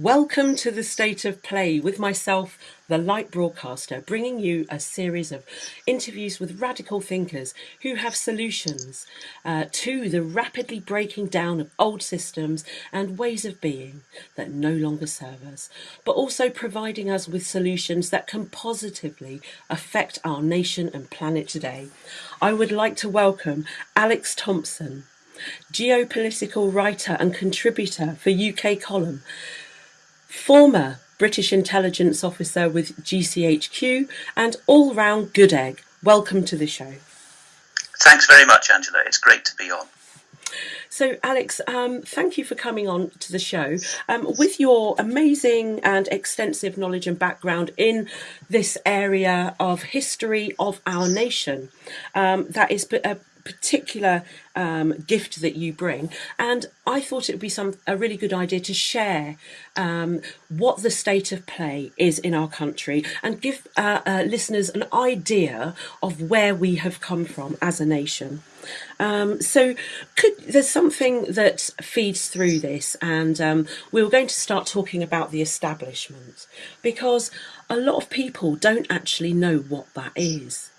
Welcome to the State of Play with myself, the Light Broadcaster, bringing you a series of interviews with radical thinkers who have solutions uh, to the rapidly breaking down of old systems and ways of being that no longer serve us, but also providing us with solutions that can positively affect our nation and planet today. I would like to welcome Alex Thompson, geopolitical writer and contributor for UK Column former British intelligence officer with GCHQ, and all round good egg. Welcome to the show. Thanks very much, Angela. It's great to be on. So, Alex, um, thank you for coming on to the show. Um, with your amazing and extensive knowledge and background in this area of history of our nation, um, that is a particular um, gift that you bring, and I thought it would be some a really good idea to share um, what the state of play is in our country and give uh, uh, listeners an idea of where we have come from as a nation. Um, so, could, there's something that feeds through this, and um, we were going to start talking about the establishment because a lot of people don't actually know what that is.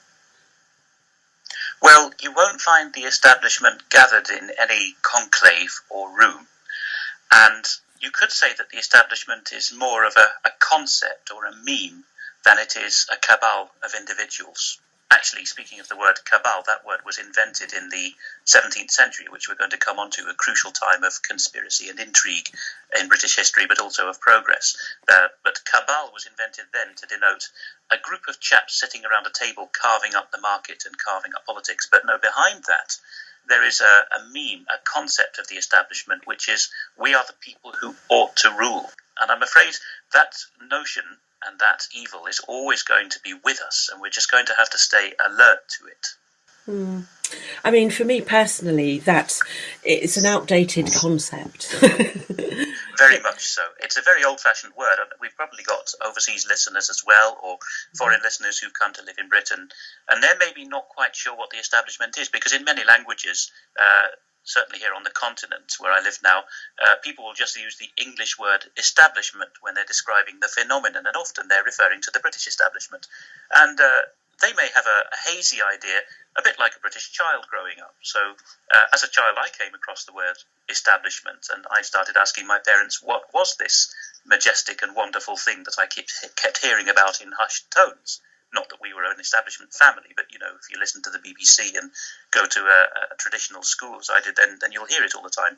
Well, you won't find the establishment gathered in any conclave or room. And you could say that the establishment is more of a, a concept or a meme than it is a cabal of individuals actually, speaking of the word cabal, that word was invented in the 17th century, which we're going to come on to, a crucial time of conspiracy and intrigue in British history, but also of progress. Uh, but cabal was invented then to denote a group of chaps sitting around a table carving up the market and carving up politics. But no, behind that, there is a, a meme, a concept of the establishment, which is we are the people who ought to rule. And I'm afraid that notion and that evil is always going to be with us, and we're just going to have to stay alert to it. Mm. I mean, for me personally, that it's an outdated concept. very much so. It's a very old-fashioned word. We've probably got overseas listeners as well, or foreign listeners who've come to live in Britain, and they're maybe not quite sure what the establishment is, because in many languages, uh, certainly here on the continent where I live now, uh, people will just use the English word establishment when they're describing the phenomenon, and often they're referring to the British establishment. And uh, they may have a, a, hazy idea, a bit like a British child growing up. So, uh, as a child, I came across the word establishment, and I started asking my parents, what was this majestic and wonderful thing that I kept, kept hearing about in hushed tones? Not that we were an establishment family, but you know, if you listen to the BBC and go to a, a traditional school as I did, then then you'll hear it all the time.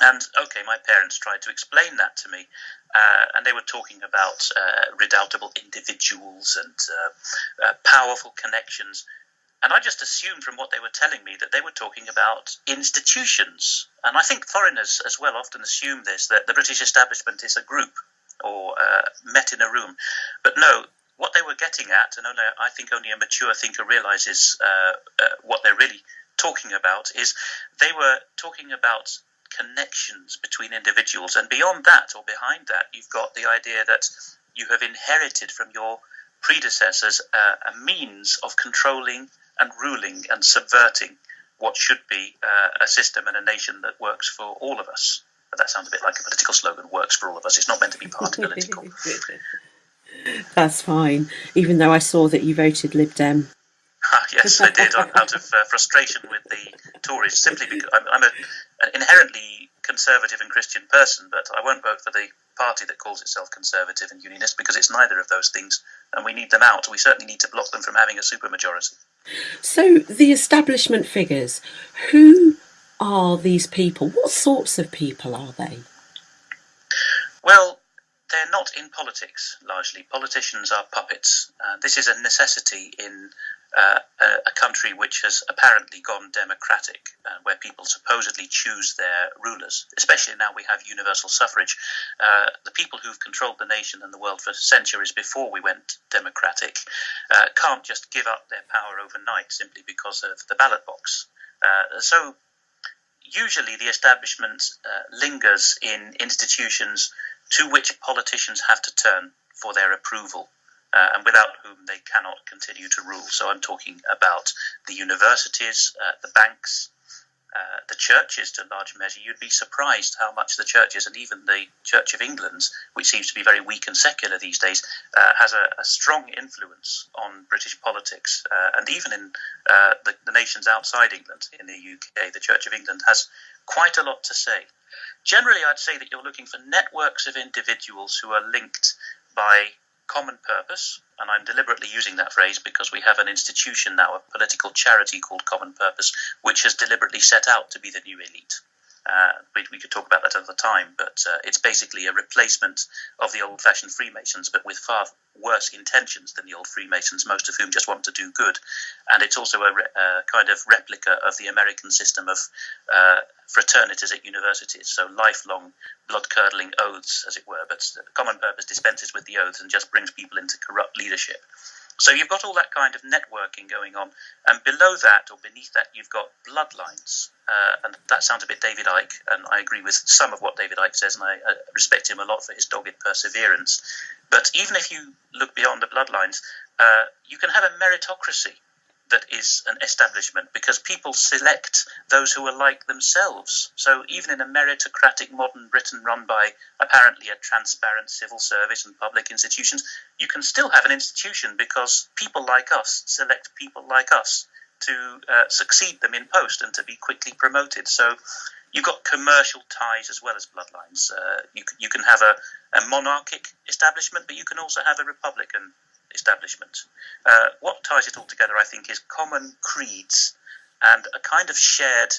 And okay, my parents tried to explain that to me, uh, and they were talking about uh, redoubtable individuals and uh, uh powerful connections. And I just assumed from what they were telling me that they were talking about institutions. And I think foreigners as well often assume this that the British establishment is a group or uh, met in a room. But no, what they were getting at, and only, I think only a mature thinker realizes uh, uh, what they're really talking about, is they were talking about connections between individuals. And beyond that, or behind that, you've got the idea that you have inherited from your predecessors uh, a means of controlling and ruling and subverting what should be uh, a system and a nation that works for all of us. But that sounds a bit like a political slogan works for all of us. It's not meant to be party political. That's fine, even though I saw that you voted Lib Dem. yes, I did, out of uh, frustration with the Tories, simply because I'm, I'm a, an inherently conservative and Christian person, but I won't vote for the party that calls itself conservative and unionist because it's neither of those things, and we need them out. We certainly need to block them from having a supermajority. So, the establishment figures, who are these people? What sorts of people are they? Well, they're not in politics largely. Politicians are puppets. Uh, this is a necessity in uh, a, country which has apparently gone democratic, uh, where people supposedly choose their rulers. Especially now we have universal suffrage. Uh, the people who've controlled the nation and the world for centuries before we went democratic uh, can't just give up their power overnight simply because of the ballot box. Uh, so usually the establishment lingers in institutions to which politicians have to turn for their approval. Uh, and without whom they cannot continue to rule. So I'm talking about the universities, uh, the banks, uh, the churches to a large measure, you'd be surprised how much the churches and even the Church of England, which seems to be very weak and secular these days, uh, has a, a, strong influence on British politics. Uh, and even in uh, the, the, nations outside England, in the UK, the Church of England has quite a lot to say. Generally, I'd say that you're looking for networks of individuals who are linked by common purpose, and I'm deliberately using that phrase because we have an institution now, a political charity called Common Purpose, which has deliberately set out to be the new elite. Uh, we, we, could talk about that another time, but uh, it's basically a replacement of the old fashioned Freemasons, but with far worse intentions than the old Freemasons, most of whom just want to do good. And it's also a, re- a kind of replica of the American system of uh, fraternities at universities, so lifelong blood curdling oaths, as it were, but common purpose dispenses with the oaths and just brings people into corrupt leadership. So you've got all that kind of networking going on, and below that or beneath that, you've got bloodlines. Uh, and that sounds a bit David Icke, and I agree with some of what David Icke says, and I uh, respect him a lot for his dogged perseverance. But even if you look beyond the bloodlines, uh, you can have a meritocracy that is an establishment because people select those who are like themselves. So even in a meritocratic modern Britain run by apparently a transparent civil service and public institutions, you can still have an institution because people like us select people like us to uh, succeed them in post and to be quickly promoted. So you've got commercial ties as well as bloodlines. Uh, you, you can have a, a monarchic establishment, but you can also have a republican establishment. Uh, what ties it all together, I think, is common creeds and a kind of shared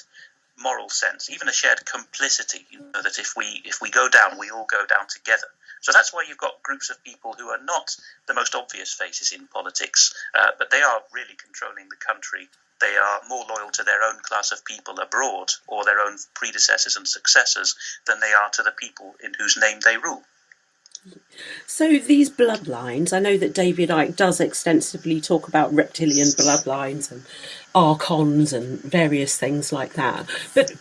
moral sense, even a shared complicity. You know that if we if we go down, we all go down together. So that's why you've got groups of people who are not the most obvious faces in politics, uh, but they are really controlling the country. They are more loyal to their own class of people abroad or their own predecessors and successors than they are to the people in whose name they rule. So these bloodlines, I know that David Icke does extensively talk about reptilian bloodlines and archons and various things like that. But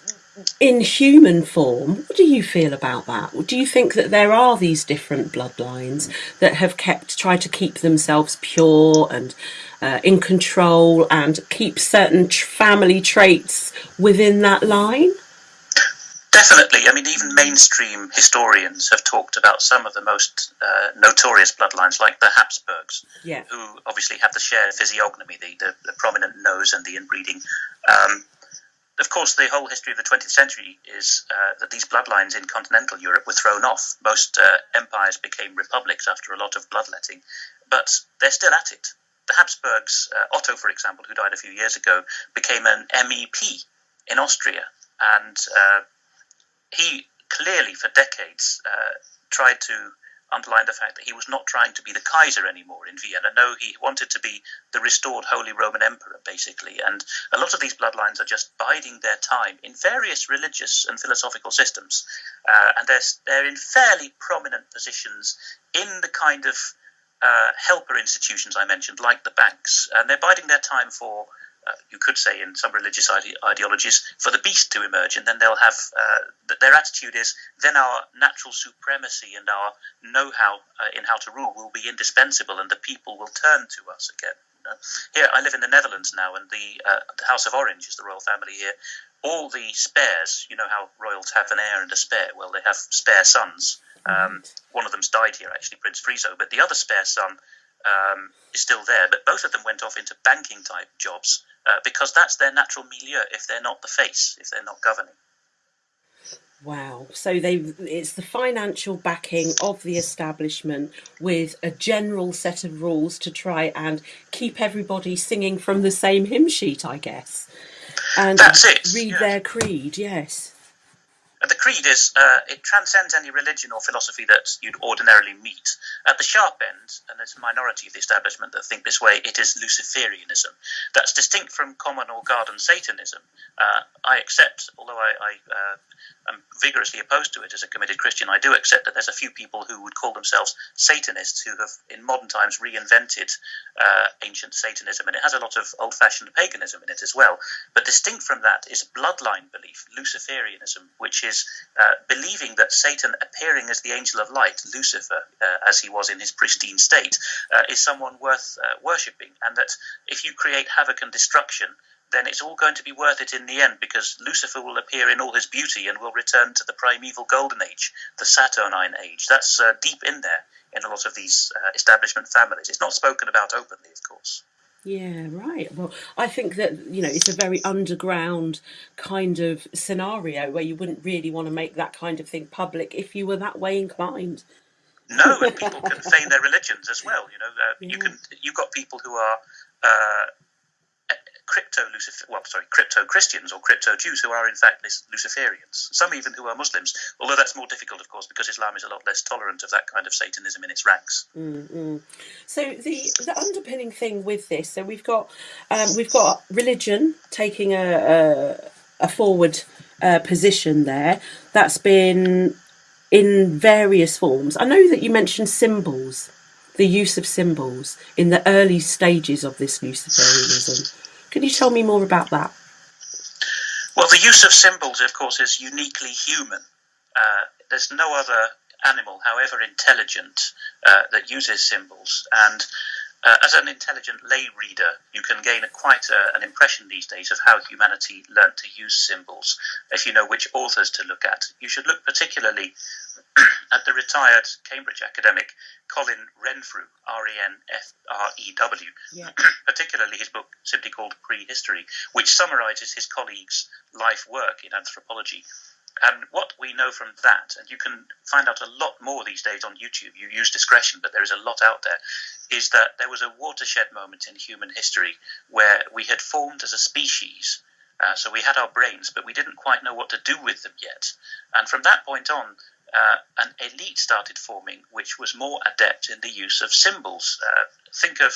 in human form, what do you feel about that? Do you think that there are these different bloodlines that have kept tried to keep themselves pure and uh, in control and keep certain family traits within that line? Definitely. I mean, even mainstream historians have talked about some of the most uh, notorious bloodlines, like the Habsburgs, yeah. who obviously have the shared physiognomy, the, the, the prominent nose and the inbreeding. Um, of course, the whole history of the 20th century is uh, that these bloodlines in continental Europe were thrown off. Most uh, empires became republics after a lot of bloodletting, but they're still at it. The Habsburgs, uh, Otto, for example, who died a few years ago, became an MEP in Austria, and uh, he clearly, for decades, uh, tried to underline the fact that he was not trying to be the Kaiser anymore in Vienna. No, he wanted to be the restored Holy Roman Emperor, basically. And a lot of these bloodlines are just biding their time in various religious and philosophical systems. Uh, and they're, they're in fairly prominent positions in the kind of uh, helper institutions I mentioned, like the banks. And they're biding their time for uh, you could say in some religious ide- ideologies, for the beast to emerge, and then they'll have uh, their attitude is then our natural supremacy and our know-how uh, in how to rule will be indispensable, and the people will turn to us again. You know? Here, I live in the Netherlands now, and the, uh, the House of Orange is the royal family here. All the spares, you know how royals have an heir and a spare. Well, they have spare sons. Um, one of them's died here, actually, Prince Friso, but the other spare son um, is still there. But both of them went off into banking type jobs uh, because that's their natural milieu if they're not the face, if they're not governing. Wow. So they it's the financial backing of the establishment with a general set of rules to try and keep everybody singing from the same hymn sheet, I guess. And That's it. read yes. their creed, yes. The creed is uh, it transcends any religion or philosophy that you'd ordinarily meet. At the sharp end, and there's a minority of the establishment that think this way, it is Luciferianism. That's distinct from common or garden Satanism. Uh, I accept, although I, I uh, am vigorously opposed to it as a committed Christian, I do accept that there's a few people who would call themselves Satanists who have, in modern times, reinvented uh, ancient Satanism, and it has a lot of old-fashioned paganism in it as well. But distinct from that is bloodline belief, Luciferianism, which is uh, believing that Satan, appearing as the angel of light, Lucifer, uh, as he was in his pristine state, uh, is someone worth uh, worshipping, and that if you create havoc and destruction, then it's all going to be worth it in the end because Lucifer will appear in all his beauty and will return to the primeval golden age, the Saturnine age. That's uh, deep in there in a lot of these uh, establishment families. It's not spoken about openly, of course. Yeah, right. Well, I think that, you know, it's a very underground kind of scenario where you wouldn't really want to make that kind of thing public if you were that way inclined. No, and people can feign their religions as well. You know, uh, yeah. you can. You've got people who are uh, crypto Lucifer, well, sorry, crypto Christians or crypto Jews who are in fact Luciferians. Some even who are Muslims, although that's more difficult, of course, because Islam is a lot less tolerant of that kind of Satanism in its ranks. Mm-hmm. So the the underpinning thing with this, so we've got um, we've got religion taking a a, a forward uh, position there. That's been in various forms. I know that you mentioned symbols the use of symbols in the early stages of this Luciferianism. Can you tell me more about that? Well, the use of symbols, of course, is uniquely human. Uh, there's no other animal, however intelligent, uh, that uses symbols. And uh, as an intelligent lay reader, you can gain a, quite a, an impression these days of how humanity learnt to use symbols. If you know which authors to look at, you should look particularly at the retired Cambridge academic Colin Renfrew, R E N F R E W, yeah. particularly his book simply called Prehistory, which summarizes his colleagues' life work in anthropology. And what we know from that, and you can find out a lot more these days on YouTube, you use discretion, but there is a lot out there, is that there was a watershed moment in human history where we had formed as a species. Uh, so we had our brains, but we didn't quite know what to do with them yet. And from that point on, uh, an elite started forming, which was more adept in the use of symbols. Uh, think of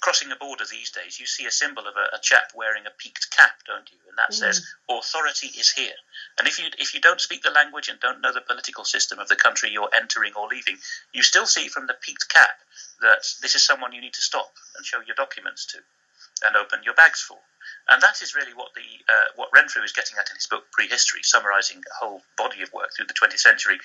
crossing a border these days, you see a symbol of a, a chap wearing a peaked cap, don't you? And that mm. says authority is here. And if you if you don't speak the language and don't know the political system of the country you're entering or leaving, you still see from the peaked cap that this is someone you need to stop and show your documents to and open your bags for. And that is really what the uh, what Renfrew is getting at in his book Prehistory, summarising a whole body of work through the 20th century.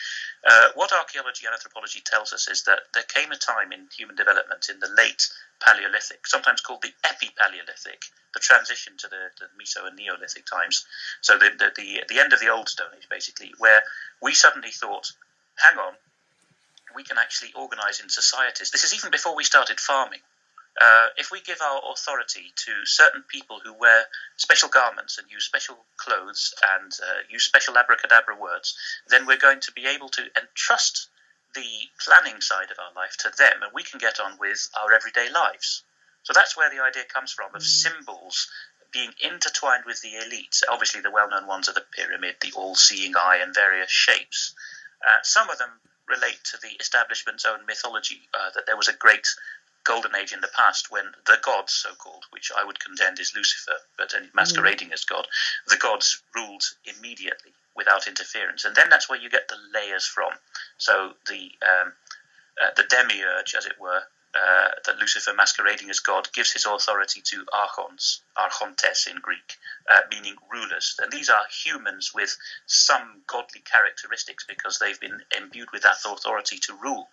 Uh, what archaeology and anthropology tells us is that there came a time in human development in the late Paleolithic, sometimes called the Epi-Paleolithic, the transition to the, the Meso and Neolithic times. So the, the, the the end of the Old Stone Age, basically, where we suddenly thought, hang on, we can actually organise in societies. This is even before we started farming. Uh, if we give our authority to certain people who wear special garments and use special clothes and uh, use special abracadabra words, then we're going to be able to entrust the planning side of our life to them, and we can get on with our everyday lives. So that's where the idea comes from of mm. symbols being intertwined with the elites. Obviously, the well known ones are the pyramid, the all seeing eye, and various shapes. Uh, some of them relate to the establishment's own mythology, uh, that there was a great golden age in the past when the gods, so called, which I would contend is Lucifer, but masquerading mm. as God, the gods ruled immediately without interference. And then that's where you get the layers from. So the um, uh, the demiurge, as it were, uh, that Lucifer masquerading as God gives his authority to archons, archontes in Greek, uh, meaning rulers. And these are humans with some godly characteristics because they've been imbued with that authority to rule.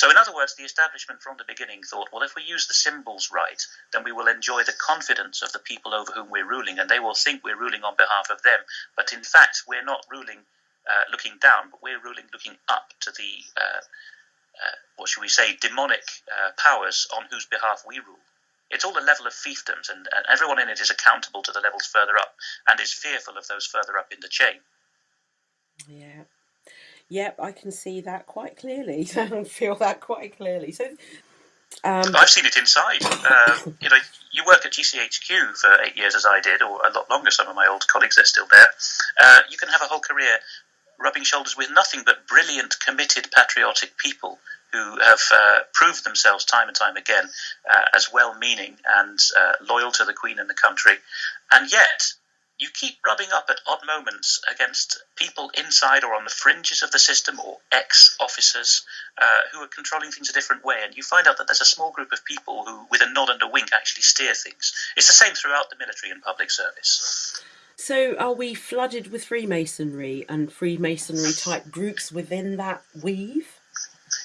So, in other words, the establishment from the beginning thought, well, if we use the symbols right, then we will enjoy the confidence of the people over whom we're ruling, and they will think we're ruling on behalf of them. But in fact, we're not ruling uh, looking down, but we're ruling looking up to the, uh, uh, what should we say, demonic uh, powers on whose behalf we rule. It's all a level of fiefdoms, and, and everyone in it is accountable to the levels further up and is fearful of those further up in the chain. Yeah. Yep, I can see that quite clearly. I feel that quite clearly. So, um, I've seen it inside. Uh, you know, you work at GCHQ for eight years, as I did, or a lot longer. Some of my old colleagues are still there. Uh, you can have a whole career rubbing shoulders with nothing but brilliant, committed, patriotic people who have uh, proved themselves time and time again uh, as well-meaning and uh, loyal to the Queen and the country, and yet you keep rubbing up at odd moments against people inside or on the fringes of the system or ex officers uh, who are controlling things a different way. And you find out that there's a small group of people who, with a nod and a wink, actually steer things. It's the same throughout the military and public service. So, are we flooded with Freemasonry and Freemasonry type groups within that weave?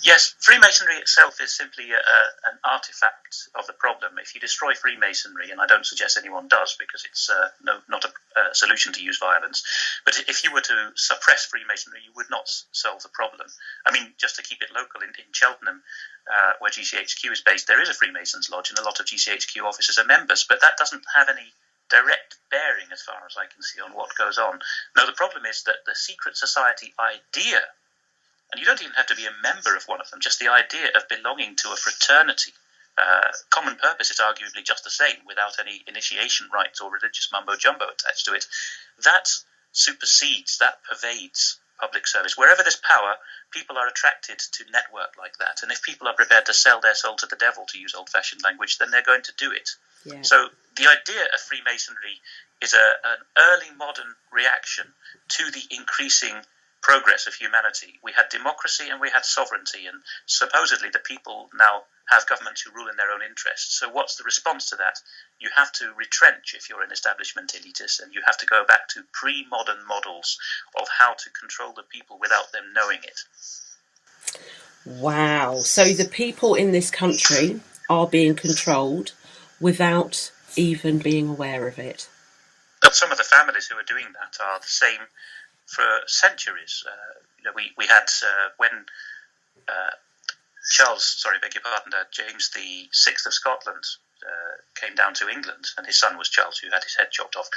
Yes, Freemasonry itself is simply a, an artifact of the problem. If you destroy Freemasonry, and I don't suggest anyone does because it's uh, no, not a, a, solution to use violence, but if you were to suppress Freemasonry, you would not solve the problem. I mean, just to keep it local, in, in Cheltenham, uh, where GCHQ is based, there is a Freemasons Lodge, and a lot of GCHQ officers are members, but that doesn't have any direct bearing, as far as I can see, on what goes on. No, the problem is that the secret society idea and you don't even have to be a member of one of them, just the idea of belonging to a fraternity. Uh, common purpose is arguably just the same without any initiation rites or religious mumbo jumbo attached to it. That supersedes, that pervades public service. Wherever there's power, people are attracted to network like that. And if people are prepared to sell their soul to the devil, to use old fashioned language, then they're going to do it. Yeah. So the idea of Freemasonry is a, an early modern reaction to the increasing progress of humanity. We had democracy and we had sovereignty, and supposedly the people now have governments who rule in their own interests. So, what's the response to that? You have to retrench if you're an establishment elitist, and you have to go back to pre modern models of how to control the people without them knowing it. Wow. So, the people in this country are being controlled without even being aware of it. But some of the families who are doing that are the same for centuries. Uh, you know, we we had uh, when uh, Charles, sorry, beg your pardon, James the Sixth of Scotland came down to England, and his son was Charles, who had his head chopped off.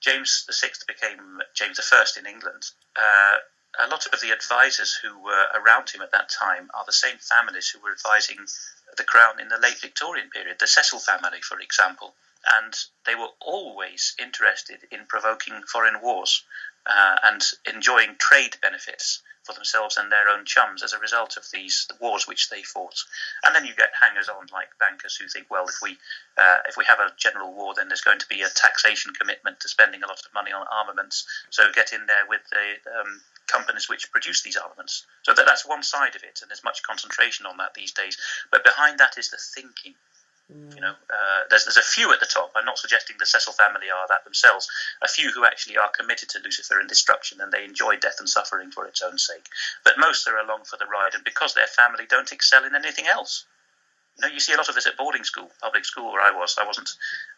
James the Sixth became James the First in England. a lot of the advisors who were around him at that time are the same families who were advising the crown in the late Victorian period, the Cecil family, for example. And they were always interested in provoking foreign wars uh, and enjoying trade benefits for themselves and their own chums as a result of these wars which they fought. And then you get hangers on like bankers who think, well, if we uh, if we have a general war, then there's going to be a taxation commitment to spending a lot of money on armaments. So get in there with the um, companies which produce these armaments. So that, that's one side of it, and there's much concentration on that these days. But behind that is the thinking. You know, uh, there's there's a few at the top. I'm not suggesting the Cecil family are that themselves. A few who actually are committed to Lucifer and destruction, and they enjoy death and suffering for its own sake. But most are along for the ride, and because their family don't excel in anything else. You know, you see a lot of this at boarding school, public school where I was. I wasn't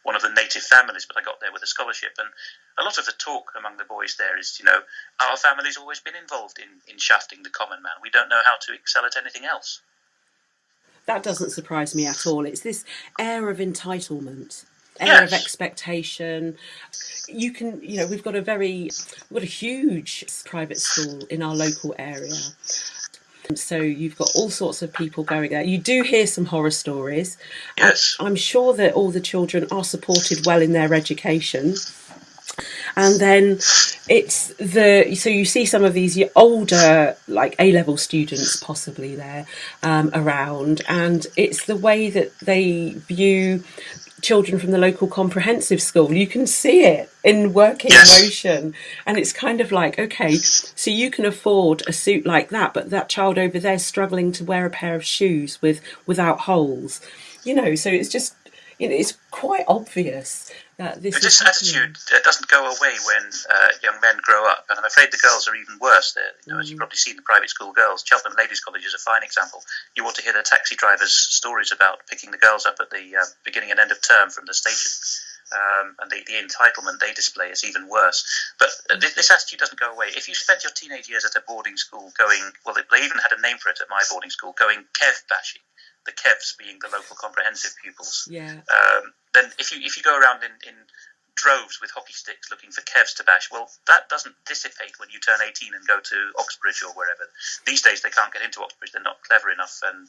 one of the native families, but I got there with a scholarship, and a lot of the talk among the boys there is, you know, our family's always been involved in in shafting the common man. We don't know how to excel at anything else that doesn't surprise me at all. It's this air of entitlement, air yes. of expectation. You can, you know, we've got a very, we've got a huge private school in our local area. So you've got all sorts of people going there. You do hear some horror stories. Yes. I'm sure that all the children are supported well in their education and then it's the so you see some of these older like A level students possibly there um, around, and it's the way that they view children from the local comprehensive school. You can see it in working yes. motion, and it's kind of like okay, so you can afford a suit like that, but that child over there is struggling to wear a pair of shoes with without holes. You know, so it's just you know, it's quite obvious that this, this attitude doesn't go away when uh, young men grow up, and I'm afraid the girls are even worse. You know, mm. as you've probably seen, the private school girls. Cheltenham Ladies College is a fine example. You want to hear the taxi drivers' stories about picking the girls up at the uh, beginning and end of term from the station. Um, and the, the, entitlement they display is even worse. But uh, this, this, attitude doesn't go away. If you spent your teenage years at a boarding school going, well, they, they even had a name for it at my boarding school, going Kev bashing, the Kevs being the local comprehensive pupils. Yeah. Um, then if you if you go around in, in droves with hockey sticks looking for Kevs to bash, well, that doesn't dissipate when you turn 18 and go to Oxbridge or wherever. These days they can't get into Oxbridge; they're not clever enough, and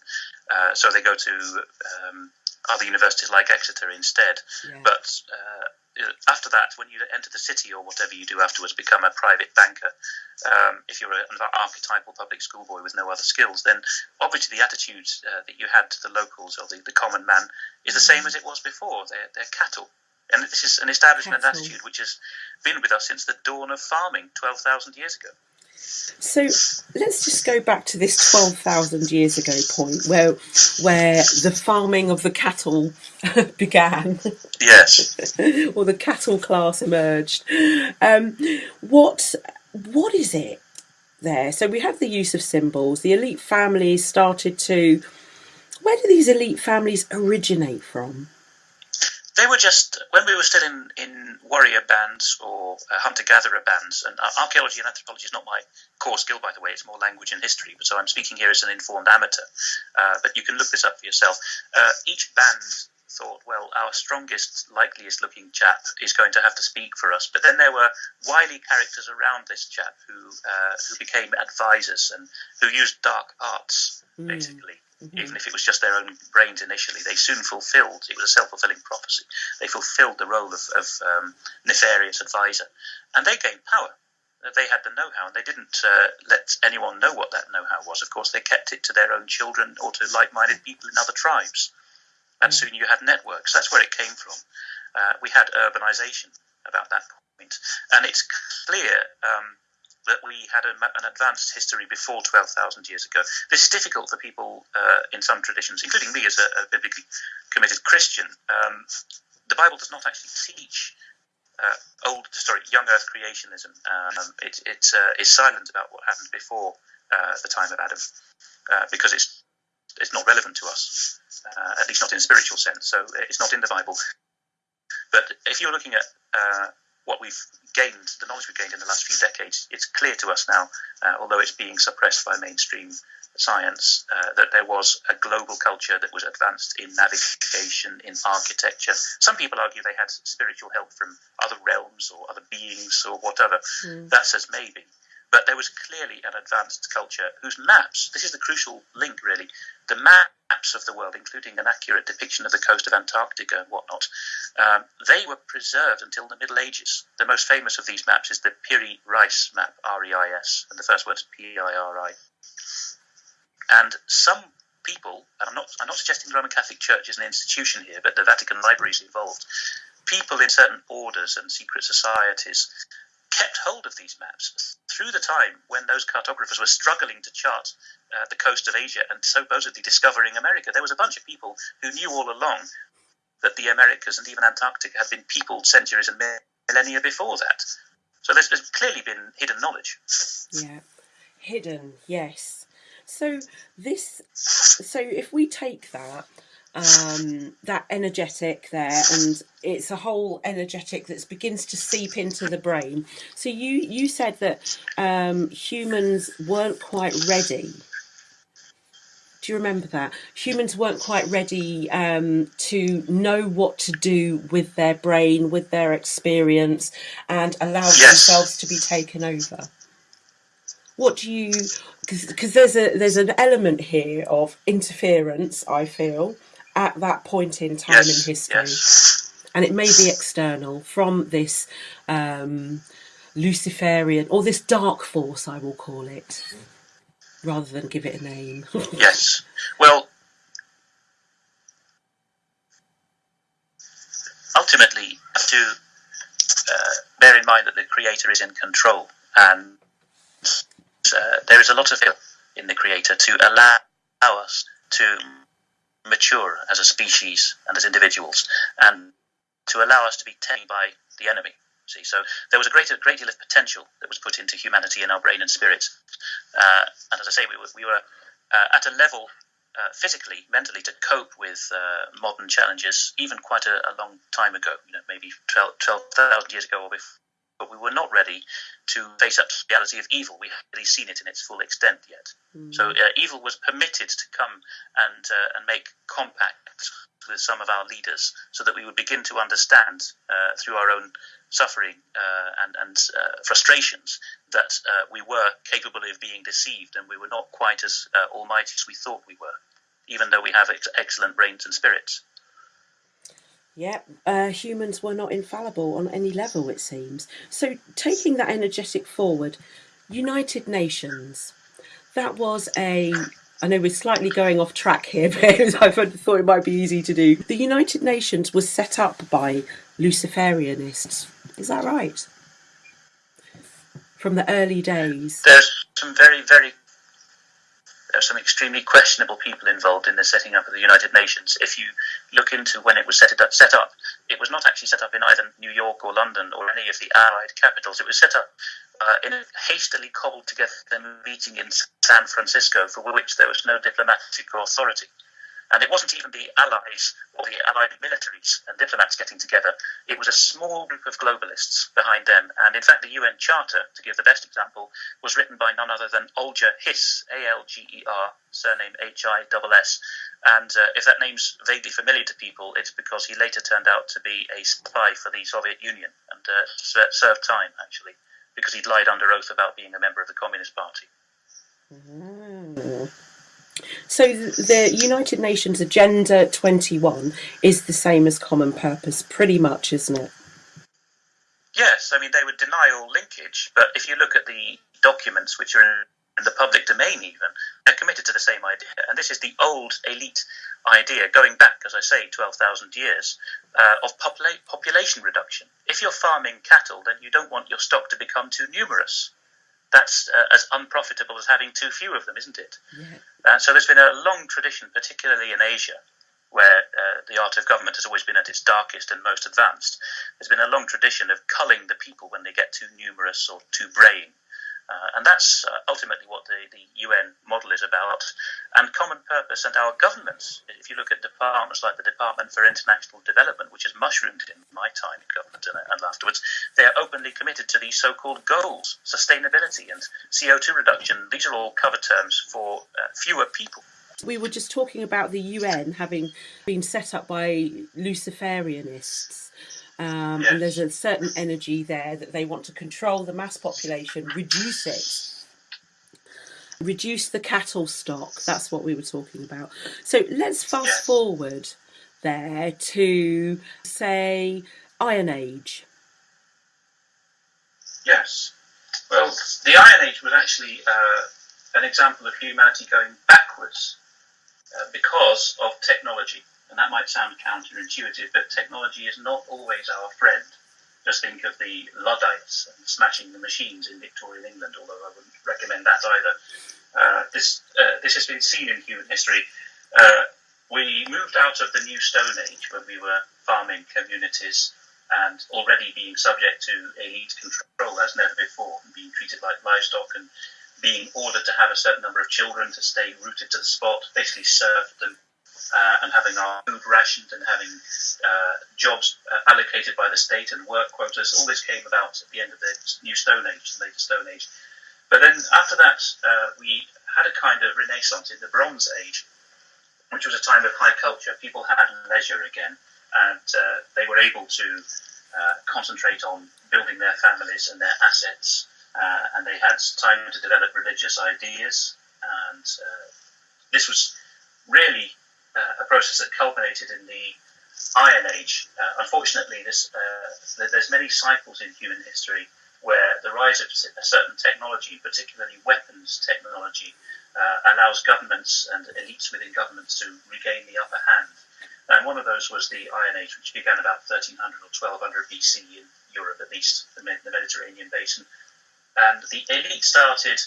uh, so they go to um, other universities like Exeter instead. Yeah. But uh, after that, when you enter the city or whatever you do afterwards, become a private banker. Um, if you're an archetypal public schoolboy with no other skills, then obviously the attitude uh, that you had to the locals or the, the common man is the same as it was before. They're, they're cattle. And this is an establishment cattle. attitude which has been with us since the dawn of farming 12,000 years ago. So let's just go back to this 12,000 years ago point where where the farming of the cattle began. Yes. or the cattle class emerged. Um, what what is it there. So we have the use of symbols. The elite families started to. Where do these elite families originate from? They were just when we were still in, in warrior bands or uh, hunter gatherer bands, and archaeology and anthropology is not my core skill, by the way. It's more language and history. So I'm speaking here as an informed amateur. Uh, but you can look this up for yourself. Uh, each band thought, well, our strongest, likeliest looking chap is going to have to speak for us. But then there were wily characters around this chap who uh, who became advisors and who used dark arts, mm. Mm-hmm. Even if it was just their own brains initially, they soon fulfilled. It was a self-fulfilling prophecy. They fulfilled the role of, of um, nefarious advisor, and they gained power. They had the know-how, and they didn't uh, let anyone know what that know-how was. Of course, they kept it to their own children or to like-minded people in other tribes. And mm-hmm. soon you had networks. That's where it came from. Uh, we had urbanization about that point. point, and it's clear. Um, that we had a, an advanced history before 12,000 years ago. This is difficult for people uh, in some traditions, including me as a, a biblically committed Christian. Um, the Bible does not actually teach uh, old, sorry, young Earth creationism. Um, it, it uh, is silent about what happened before uh, the time of Adam uh, because it's it's not relevant to us, uh, at least not in a spiritual sense. So it's not in the Bible. But if you're looking at what we've gained, the knowledge we've gained in the last few decades, it's clear to us now, uh, although it's being suppressed by mainstream science, uh, that there was a global culture that was advanced in navigation, in architecture. Some people argue they had spiritual help from other realms or other beings or whatever. Mm. That says maybe. But there was clearly an advanced culture whose maps, this is the crucial link really, the maps of the world, including an accurate depiction of the coast of Antarctica and whatnot, um, they were preserved until the Middle Ages. The most famous of these maps is the Piri Reis map, R E I S, and the first word is P I R I. And some people, and I'm not, I'm not suggesting the Roman Catholic Church is an institution here, but the Vatican Library is involved. People in certain orders and secret societies kept hold of these maps through the time when those cartographers were struggling to chart uh, the coast of Asia and supposedly discovering America. There was a bunch of people who knew all along that the Americas and even Antarctica had been peopled centuries and millennia before that. So there's, there's clearly been hidden knowledge. Yeah, hidden, yes. So this, so if we take that um, that energetic there, and it's a whole energetic that begins to seep into the brain. So you you said that um, humans weren't quite ready. Do you remember that humans weren't quite ready um, to know what to do with their brain, with their experience, and allow yes. themselves to be taken over? What do you? Because there's a there's an element here of interference. I feel at that point in time yes, in history. Yes. And it may be external from this um, Luciferian or this dark force, I will call it, rather than give it a name. yes. Well, ultimately, to uh, bear in mind that the creator is in control and uh, there is a lot of in the creator to allow us to mature as a species and as individuals, and to allow us to be tamed by the enemy. See, so there was a great, great deal of potential that was put into humanity in our brain and spirit, uh, and as I say, we were, we were uh, at a level uh, physically, mentally, to cope with uh, modern challenges, even quite a, a, long time ago. You know, maybe 12,000 12, years ago or before but we were not ready to face up to the reality of evil. We hadn't really seen it in its full extent yet. Mm. So uh, evil was permitted to come and uh, and make compacts with some of our leaders, so that we would begin to understand uh, through our own suffering uh, and and uh, frustrations that uh, we were capable of being deceived, and we were not quite as almighty as we thought we were, even though we have ex- excellent brains and spirits. Yeah, uh, humans were not infallible on any level, it seems. So, taking that energetic forward, United Nations, that was a. I know we're slightly going off track here, but I thought it might be easy to do. The United Nations was set up by Luciferianists. Is that right? From the early days. There's some very, very there are some extremely questionable people involved in the setting up of the United Nations. If you look into when it was set up, set up, it was not actually set up in either New York or London or any of the Allied capitals. It was set up uh, in a hastily cobbled together meeting in San Francisco for which there was no diplomatic authority. And it wasn't even the Allies or the Allied militaries and diplomats getting together. It was a small group of globalists behind them. And in fact, the UN Charter, to give the best example, was written by none other than Alger Hiss, A L G E R, surname H I S S. And uh, if that name's vaguely familiar to people, it's because he later turned out to be a spy for the Soviet Union and uh, served time, actually, because he'd lied under oath about being a member of the Communist Party. Mm. So the United Nations Agenda 21 is the same as Common Purpose, pretty much, isn't it? Yes, I mean, they would deny all linkage, but if you look at the documents which are in the public domain, even, they're committed to the same idea. And this is the old elite idea, going back, as I say, 12,000 years, uh, of popula- population reduction. If you're farming cattle, then you don't want your stock to become too numerous that's uh, as unprofitable as having too few of them, isn't it? Yeah. Uh, so there's been a long tradition, particularly in Asia, where uh, the art of government has always been at its darkest and most advanced. There's been a long tradition of culling the people when they get too numerous or too braying. Uh, and that's uh, ultimately what the, the UN model is about. And common purpose and our governments, if you look at departments like the Department for International Development, which has mushroomed in my time in government and, and afterwards, they are openly committed to these so called goals sustainability and CO2 reduction. These are all cover terms for uh, fewer people. We were just talking about the UN having been set up by Luciferianists. Um, yes. And there's a certain energy there that they want to control the mass population, reduce it, reduce the cattle stock. That's what we were talking about. So let's fast yes. forward there to, say, Iron Age. Yes. Well, the Iron Age was actually uh, an example of humanity going backwards uh, because of technology. And that might sound counterintuitive, but technology is not always our friend. Just think of the Luddites smashing the machines in Victorian England, although I wouldn't recommend that either. Uh, this, uh, this has been seen in human history. Uh, we moved out of the New Stone Age when we were farming communities and already being subject to elite control as never before, and being treated like livestock and being ordered to have a certain number of children to stay rooted to the spot, basically served them uh, and having our food rationed and having uh, jobs uh, allocated by the state and work quotas. All this came about at the end of the New Stone Age, the later Stone Age. But then after that, uh, we had a kind of renaissance in the Bronze Age, which was a time of high culture. People had leisure again, and uh, they were able to uh, concentrate on building their families and their assets. and they had time to develop religious ideas, and this was really uh, a process that culminated in the Iron Age. Uh, unfortunately, this, uh, there's many cycles in human history where the rise of a certain technology, particularly weapons technology, uh, allows governments and elites within governments to regain the upper hand. And one of those was the Iron Age, which began about 1300 or 1200 BC in Europe, at least the Mediterranean basin. And the elite started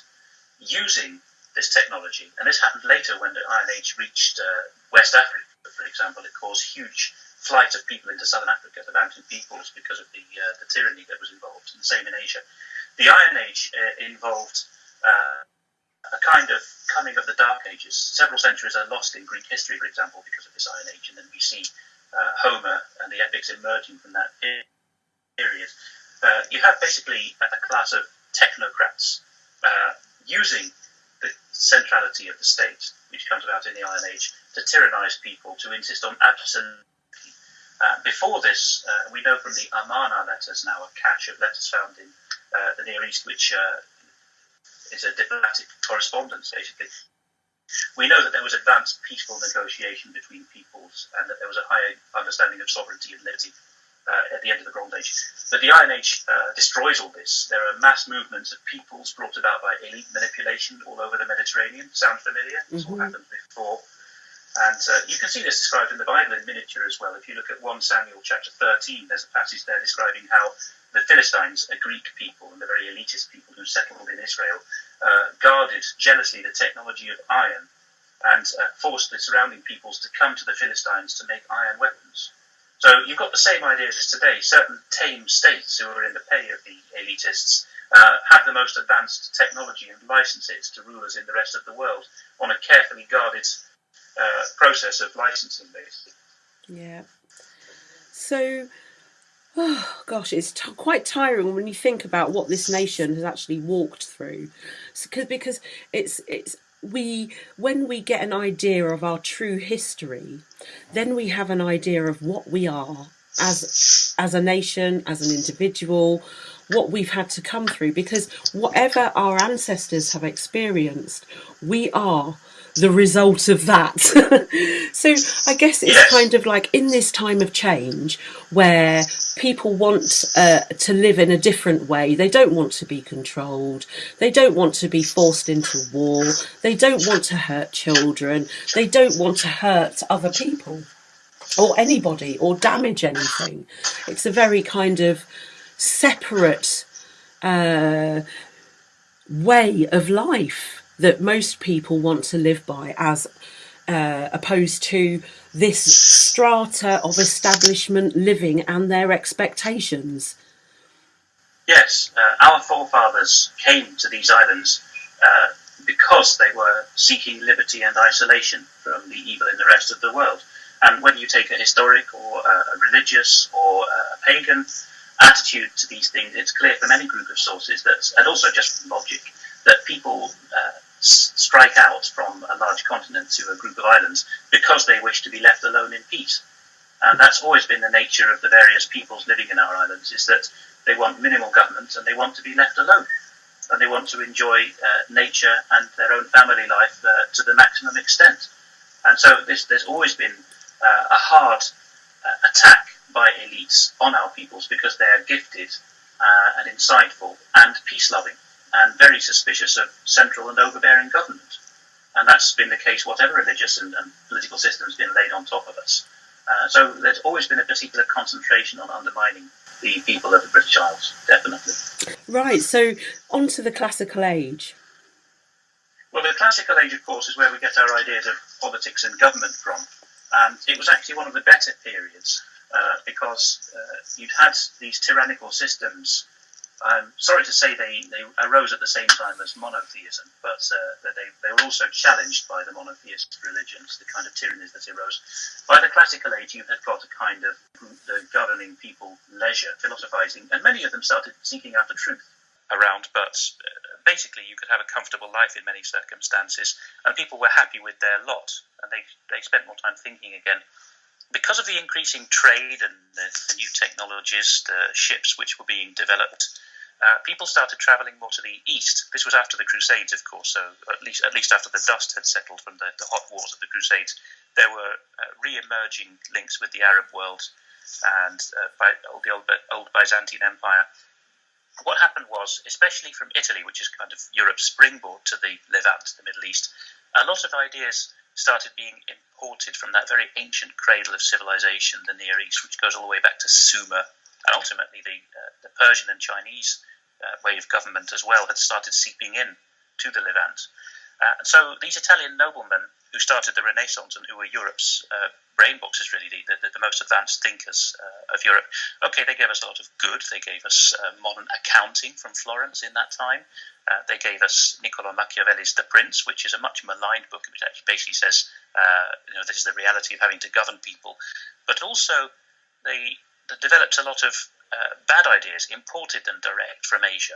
using this technology. And this happened later when the Iron Age reached uh, West Africa, for example. It caused huge flight of people into southern Africa, the mountain peoples, because of the, uh, the tyranny that was involved. And the same in Asia. The Iron Age uh, involved uh, a kind of coming of the Dark Ages. Several centuries are lost in Greek history, for example, because of this Iron Age. And then we see uh, Homer and the epics emerging from that period. Uh, you have basically a class of technocrats using centrality of the state, which comes about in the Iron Age, to tyrannize people, to insist on absolute. Uh, before this, uh, we know from the Amarna letters now, a cache of letters found in uh, the Near East, which uh, is a diplomatic correspondence, basically. We know that there was advanced peaceful negotiation between peoples and that there was a higher understanding of sovereignty and liberty uh, at the end of the Bronze Age. But the Iron Age uh, destroys all this. There are mass movements of peoples brought about by elite manipulation all over the Mediterranean. Sound familiar? This mm-hmm. all happened before. And uh, you can see this described in the Bible in miniature as well. If you look at 1 Samuel chapter 13, there's a passage there describing how the Philistines, a Greek people and the very elitist people who settled in Israel, uh, guarded jealously the technology of iron and uh, forced the surrounding peoples to come to the Philistines to make iron weapons. So you've got the same ideas as today. Certain tame states who are in the pay of the elitists uh, have the most advanced technology and licenses to rulers in the rest of the world on a carefully guarded uh, process of licensing, basically. Yeah. So, oh gosh, it's quite tiring when you think about what this nation has actually walked through, because because it's it's we when we get an idea of our true history, then we have an idea of what we are as as a nation, as an individual, what we've had to come through. Because whatever our ancestors have experienced, we are the result of that. so I guess it's kind of like in this time of change where people want uh, to live in a different way. They don't want to be controlled. They don't want to be forced into war. They don't want to hurt children. They don't want to hurt other people or anybody or damage anything. It's a very kind of separate uh, way of life that most people want to live by as uh, opposed to this strata of establishment living and their expectations. Yes, uh, our forefathers came to these islands uh, because they were seeking liberty and isolation from the evil in the rest of the world. And whether you take a historic or a religious or a pagan attitude to these things, it's clear from any group of sources that, and also just from logic, that people uh, strike out from a large continent to a group of islands because they wish to be left alone in peace. And that's always been the nature of the various peoples living in our islands, is that they want minimal government and they want to be left alone. And they want to enjoy uh, nature and their own family life uh, to the maximum extent. And so this, there's always been uh, a hard uh, attack by elites on our peoples because they are gifted uh, and insightful and peace loving and very suspicious of central and overbearing government. And that's been the case, whatever religious and, and political system has been laid on top of us. Uh, so there's always been a particular concentration on undermining the people of the British Isles, definitely. Right, so on to the classical age. Well, the classical age, of course, is where we get our ideas of politics and government from. And it was actually one of the better periods uh, because uh, you'd had these tyrannical systems I'm sorry to say they, they arose at the same time as monotheism, but uh, they, they were also challenged by the monotheist religions, the kind of tyrannies that arose. By the classical age, you had got a kind of the governing people leisure, philosophizing, and many of them started seeking after truth around, but uh, basically you could have a comfortable life in many circumstances, and people were happy with their lot, and they, they spent more time thinking again because of the increasing trade and the, the, new technologies, the ships which were being developed, uh, people started travelling more to the east. This was after the Crusades, of course, so at least at least after the dust had settled from the, the hot wars of the Crusades, there were uh, re-emerging links with the Arab world and uh, by, the old, old Byzantine Empire. What happened was, especially from Italy, which is kind of Europe's springboard to the Levant, the Middle East, a lot of ideas started being imported from that very ancient cradle of civilization, the Near East, which goes all the way back to Sumer, and ultimately the, uh, the Persian and Chinese uh, way of government as well had started seeping in to the Levant. Uh, and so these Italian noblemen who started the Renaissance and who were Europe's uh, brain boxes, really, the, the, the most advanced thinkers uh, of Europe, okay, they gave us a lot of good. They gave us modern accounting from Florence in that time. They gave us Niccolo Machiavelli's The Prince, which is a much maligned book, which basically says, you know, this is the reality of having to govern people. But also, they developed a lot of bad ideas, imported them direct from Asia.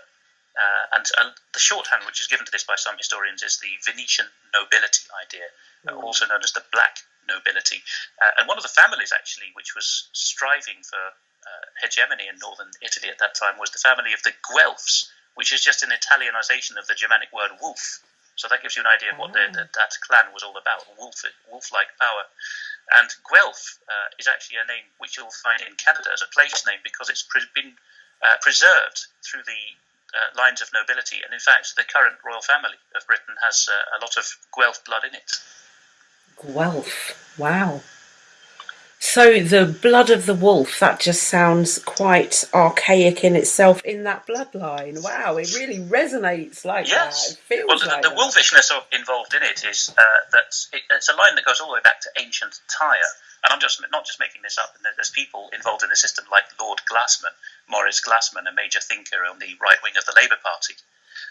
Uh, and uh, the shorthand which is given to this by some historians is the Venetian nobility idea, mm. also known as the black nobility. Uh, and one of the families, actually, which was striving for uh, hegemony in northern Italy at that time was the family of the Guelphs, which is just an Italianization of the Germanic word wolf. So that gives you an idea of what the, the, that clan was all about wolf, wolf-like power. And Guelph uh, is actually a name which you'll find in Canada as a place name because it's pre- been uh, preserved through the uh, lines of nobility. And in fact, the current royal family of Britain has uh, a lot of Guelph blood in it. Guelph, wow. So the blood of the wolf, that just sounds quite archaic in itself in that bloodline. Wow, it really resonates like yes. that. Feels well, the, like the wolfishness of, involved in it is uh, that it, it's a line that goes all the way back to ancient Tyre. And I'm just not just making this up. And there's people involved in the system like Lord Glasman, Maurice Glasman, a major thinker on the right wing of the Labour Party,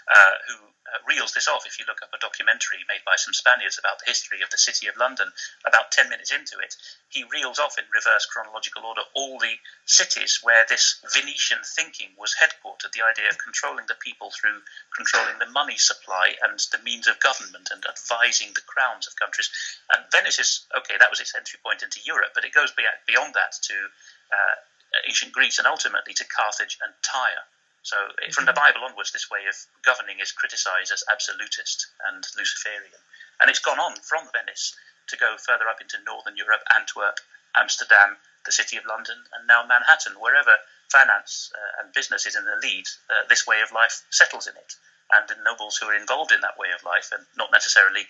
uh, who reels this off. If you look up a documentary made by some Spaniards about the history of the City of London, about 10 minutes into it, he reels off in reverse chronological order all the cities where this Venetian thinking was headquartered the idea of controlling the people through controlling the money supply and the means of government and advising the crowns of countries. And Venice is, okay, that was its entry point into Europe, but it goes beyond that to uh, ancient Greece and ultimately to Carthage and Tyre. So, from the Bible onwards, this way of governing is criticized as absolutist and Luciferian. And it's gone on from Venice to go further up into northern Europe, Antwerp, Amsterdam, the City of London, and now Manhattan. Wherever finance uh, and business is in the lead, uh, this way of life settles in it. And the nobles who are involved in that way of life, and not necessarily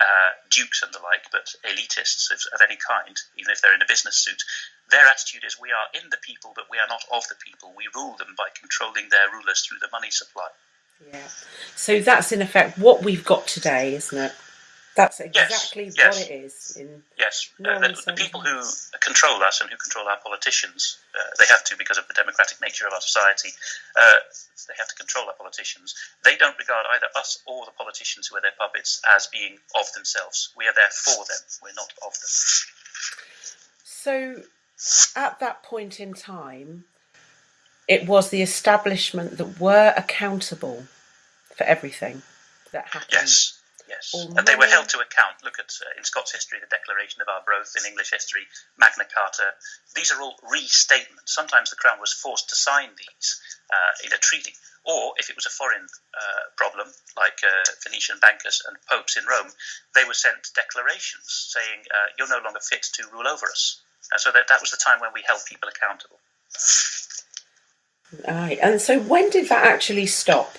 uh, dukes and the like, but elitists of, of, any kind, even if they're in a business suit, their attitude is we are in the people, but we are not of the people. We rule them by controlling their rulers through the money supply. Yeah. So that's in effect what we've got today, isn't it? That's exactly yes, yes. what it is. In yes, uh, the, the, people who control us and who control our politicians, uh, they have to because of the democratic nature of our society. Uh, they have to control our politicians. They don't regard either us or the politicians who are their puppets as being of themselves. We are there for them. We're not of them. So, at that point in time, it was the establishment that were accountable for everything that happened. Yes Yes, and they were held to account. Look at uh, in Scots history, the Declaration of Arbroath. In English history, Magna Carta. These are all restatements. Sometimes the crown was forced to sign these uh, in a treaty, or if it was a foreign uh, problem, like uh, Venetian bankers and popes in Rome, they were sent declarations saying uh, you're no longer fit to rule over us. And so that that was the time when we held people accountable. Right, and so when did that actually stop?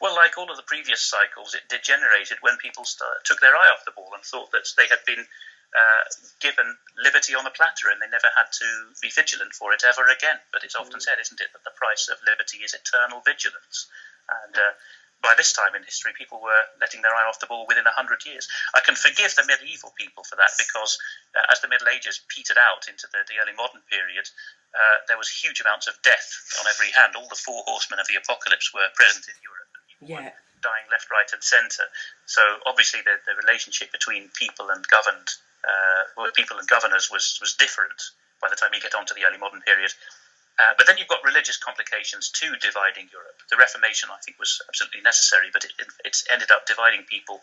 Well, like all of the previous cycles, it degenerated when people start, took their eye off the ball and thought that they had been uh, given liberty on a platter and they never had to be vigilant for it ever again. But it's often said, isn't it, that the price of liberty is eternal vigilance. And uh, by this time in history, people were letting their eye off the ball within a hundred years. I can forgive the medieval people for that because uh, as the Middle Ages petered out into the, the early modern period, uh, there was huge amounts of death on every hand. All the four horsemen of the apocalypse were present in Europe yeah. dying left, right, and centre. So obviously the, the relationship between people and governed, uh, people and governors was was different by the time you get on to the early modern period. Uh, but then you've got religious complications too dividing Europe. The Reformation, I think, was absolutely necessary, but it, it, it's ended up dividing people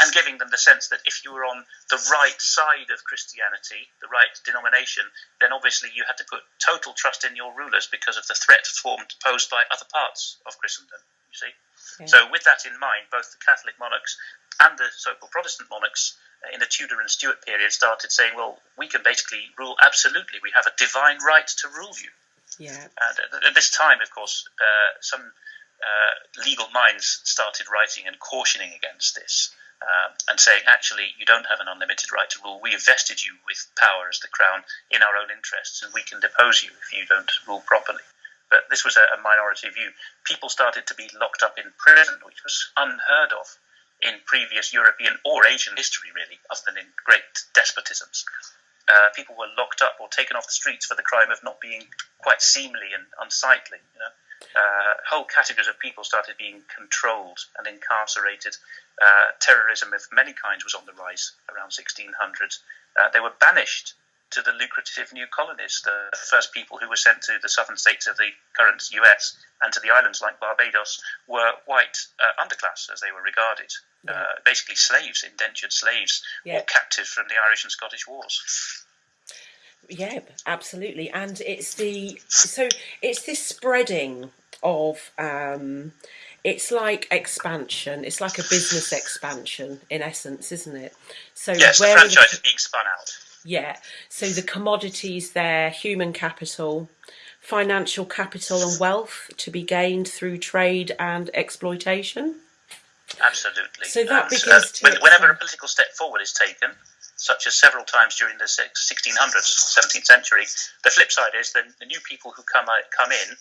and giving them the sense that if you were on the right side of Christianity, the right denomination, then obviously you had to put total trust in your rulers because of the threat formed posed by other parts of Christendom. You see. So, with that in mind, both the Catholic monarchs and the so called Protestant monarchs uh, in the Tudor and Stuart period started saying, well, we can basically rule absolutely. We have a divine right to rule you. Yeah. And at this time, of course, uh, some uh, legal minds started writing and cautioning against this. Uh, and saying, actually, you don't have an unlimited right to rule. We have vested you with power as the crown in our own interests, and we can depose you if you don't rule properly but this was a, a minority view. People started to be locked up in prison, which was unheard of in previous European or Asian history, really, other than in great despotisms. Uh, people were locked up or taken off the streets for the crime of not being quite seemly and unsightly. You know? uh, whole categories of people started being controlled and incarcerated. Uh, terrorism of many kinds was on the rise around 1600. Uh, they were banished to the lucrative new colonies. The first people who were sent to the southern states of the current US and to the islands like Barbados were white uh, underclass, as they were regarded. Yeah. Uh, basically, slaves, indentured slaves, yeah. or captives from the Irish and Scottish Wars. Yeah, absolutely, and it's the so it's this spreading of um, it's like expansion. It's like a business expansion in essence, isn't it? So yes, where the franchise the, is being spun out. Yeah. So the commodities there, human capital, financial capital, and wealth to be gained through trade and exploitation. Absolutely. So that and, begins uh, to. Whenever a political step forward is taken, such as several times during the 1600s, 17th century. The flip side is that the new people who come uh, come in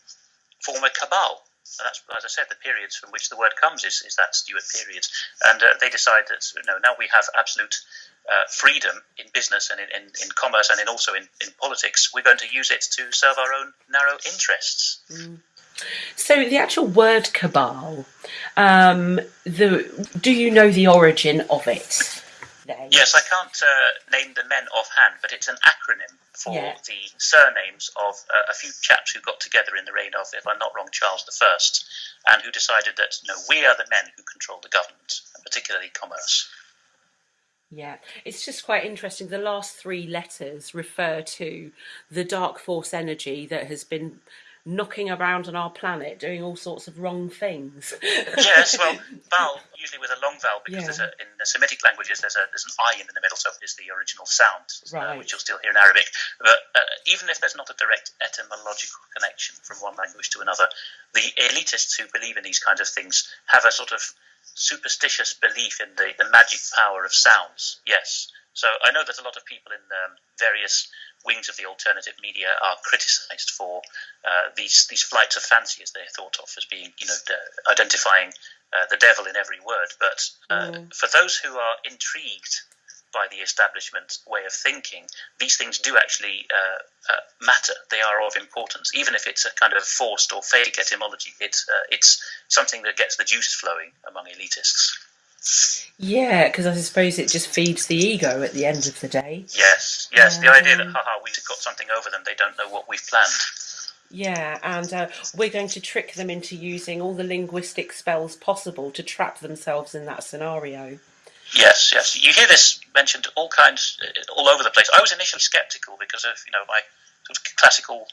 form a cabal. And that's, as I said, the periods from which the word comes is, is that Stuart period. And uh, they decide that you know, now we have absolute uh, freedom in business and in, in, in, commerce and in also in, in politics. We're going to use it to serve our own narrow interests. Mm. So the actual word cabal, um, the do you know the origin of it? Yes, I can't uh, name the men offhand, but it's an acronym for yeah. the surnames of uh, a few chaps who got together in the reign of, if I'm not wrong, Charles I, and who decided that no, we are the men who control the government, and particularly commerce. Yeah, it's just quite interesting. The last three letters refer to the dark force energy that has been knocking around on our planet doing all sorts of wrong things. yes, well, vowel usually with a long vowel because yeah. there's a, in the Semitic languages there's a there's an I in the middle, so it is the original sound, uh, right. uh, which you'll still hear in Arabic. But uh, even if there's not a direct etymological connection from one language to another, the elitists who believe in these kinds of things have a sort of superstitious belief in the, the magic power of sounds. Yes. So I know that a lot of people in um, various wings of the alternative media are criticised for uh, these these flights of fancy, as they're thought of as being, you know, identifying uh, the devil in every word. But uh, mm. for those who are intrigued by the establishment way of thinking, these things do actually uh, uh, matter. They are of importance, even if it's a kind of forced or fake etymology. It's uh, it's something that gets the juices flowing among elitists. Yeah, because I suppose it just feeds the ego at the end of the day. Yes, yes. Um, the idea that, haha, we've got something over them, they don't know what we've planned. Yeah, and uh, we're going to trick them into using all the linguistic spells possible to trap themselves in that scenario. Yes, yes. You hear this mentioned all kinds, uh, all over the place. I was initially sceptical because of you know my sort of classical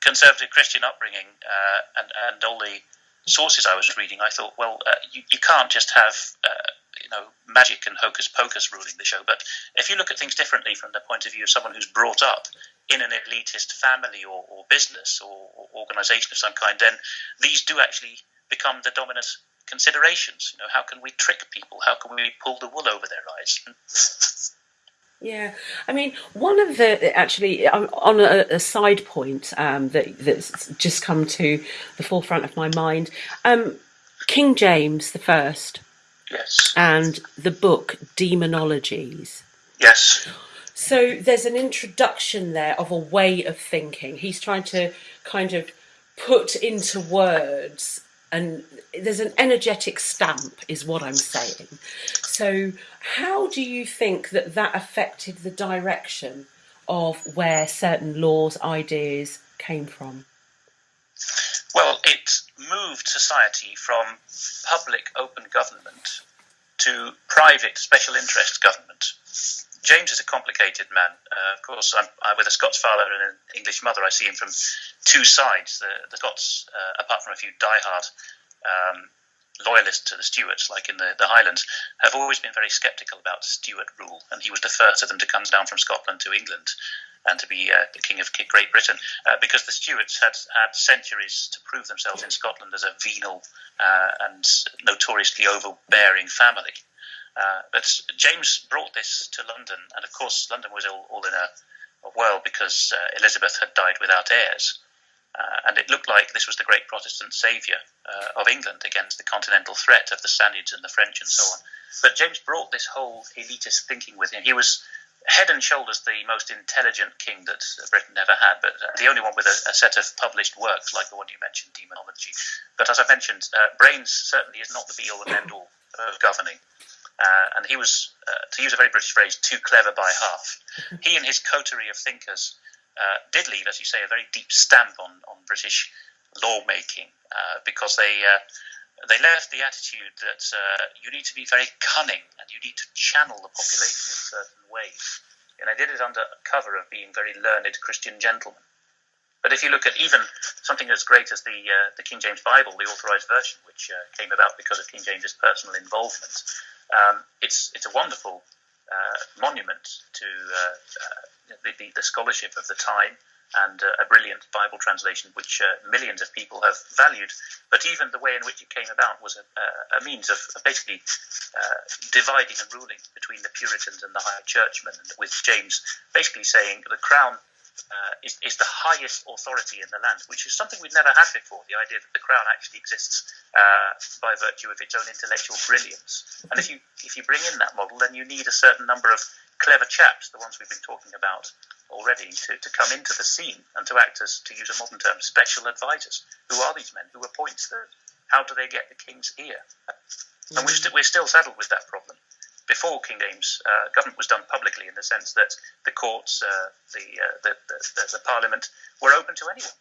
conservative Christian upbringing uh, and and all the sources I was reading. I thought, well, uh, you, you can't just have uh, you know magic and hocus pocus ruling the show. But if you look at things differently from the point of view of someone who's brought up in an elitist family or, or business or, or organization of some kind, then these do actually become the dominant considerations. You know, how can we trick people? How can we pull the wool over their eyes? Yeah, I mean, one of the actually on a, a side point um, that that's just come to the forefront of my mind, um, King James the First. Yes. And the book Demonologies. Yes. So there's an introduction there of a way of thinking. He's trying to kind of put into words and there's an energetic stamp is what i'm saying so how do you think that that affected the direction of where certain laws ideas came from well it moved society from public open government to private special interest government James is a complicated man. Uh, of course, I'm, I, with a Scots father and an English mother, I see him from two sides. The, the Scots, uh, apart from a few diehard um, loyalists to the Stuarts, like in the, the Highlands, have always been very sceptical about Stuart rule, and he was the first of them to come down from Scotland to England and to be uh, the king of Great Britain, uh, because the Stuarts had had centuries to prove themselves in Scotland as a venal uh, and notoriously overbearing family. Uh, but James brought this to London, and of course, London was all, all in a, a whirl because uh, Elizabeth had died without heirs. And it looked like this was the great Protestant saviour of England against the continental threat of the Spaniards and the French and so on. But James brought this whole elitist thinking with him. He was head and shoulders the most intelligent king that Britain ever had, but uh, the only one with a, a, set of published works like the one you mentioned, Demonology. But as I mentioned, uh, brains certainly is not the be all and end all of governing. Uh, and he was, uh, to use a very British phrase, too clever by half. He and his coterie of thinkers uh, did leave, as you say, a very deep stamp on, on British lawmaking uh, because they uh, they left the attitude that uh, you need to be very cunning and you need to channel the population in certain ways. And I did it under cover of being very learned Christian gentlemen. But if you look at even something as great as the uh, the King James Bible, the Authorized Version, which uh, came about because of King James's personal involvement, um, it's it's a wonderful uh, monument to uh, uh, the, the, the, scholarship of the time and uh, a brilliant Bible translation, which uh, millions of people have valued. But even the way in which it came about was a, a means of basically uh, dividing and ruling between the Puritans and the High Churchmen, with James basically saying the crown. Uh, is, is, the highest authority in the land, which is something we've never had before. The idea that the crown actually exists uh, by virtue of its own intellectual brilliance. And if you if you bring in that model, then you need a certain number of clever chaps, the ones we've been talking about, already to, to come into the scene and to act as, to use a modern term, special advisors. Who are these men? Who appoint them? How do they get the king's ear? And we're, st- we're still saddled with that problem. Before King James, uh, government was done publicly in the sense that the courts, uh, the, uh, the, the, the, the, parliament were open to anyone.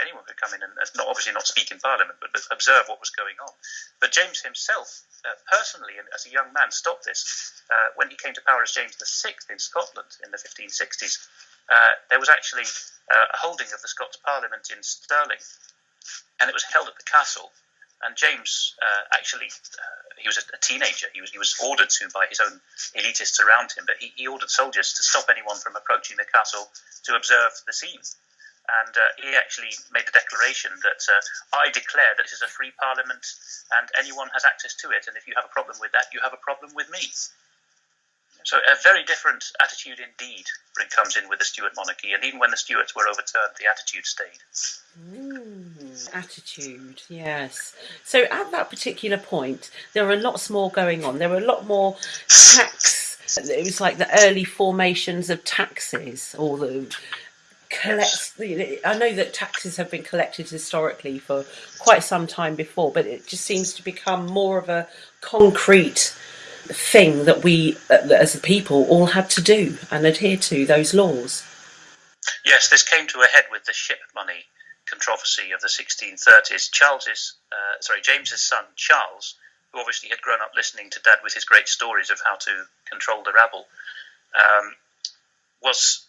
Anyone could come in and not obviously not speak in parliament, but, observe what was going on. But James himself, uh, personally, as a young man, stopped this uh, when he came to power as James VI in Scotland in the 1560s. Uh, there was actually uh, a holding of the Scots Parliament in Stirling, and it was held at the castle. And James uh, actually, uh, he was a, teenager. He was he was ordered to by his own elitists around him, but he, he ordered soldiers to stop anyone from approaching the castle to observe the scene and uh, he actually made a declaration that uh, I declare that this is a free parliament and anyone has access to it, and if you have a problem with that, you have a problem with me. So a very different attitude indeed when it comes in with the Stuart monarchy, and even when the Stuarts were overturned, the attitude stayed. Mm, attitude, yes. So at that particular point, there were lots more going on. There were a lot more tax. It was like the early formations of taxes, or the collect. I know that taxes have been collected historically for quite some time before, but it just seems to become more of a concrete thing that we, as a people, all had to do and adhere to those laws. Yes, this came to a head with the ship money controversy of the 1630s. Charles's, uh, sorry, James's son Charles, who obviously had grown up listening to Dad with his great stories of how to control the rabble, um, was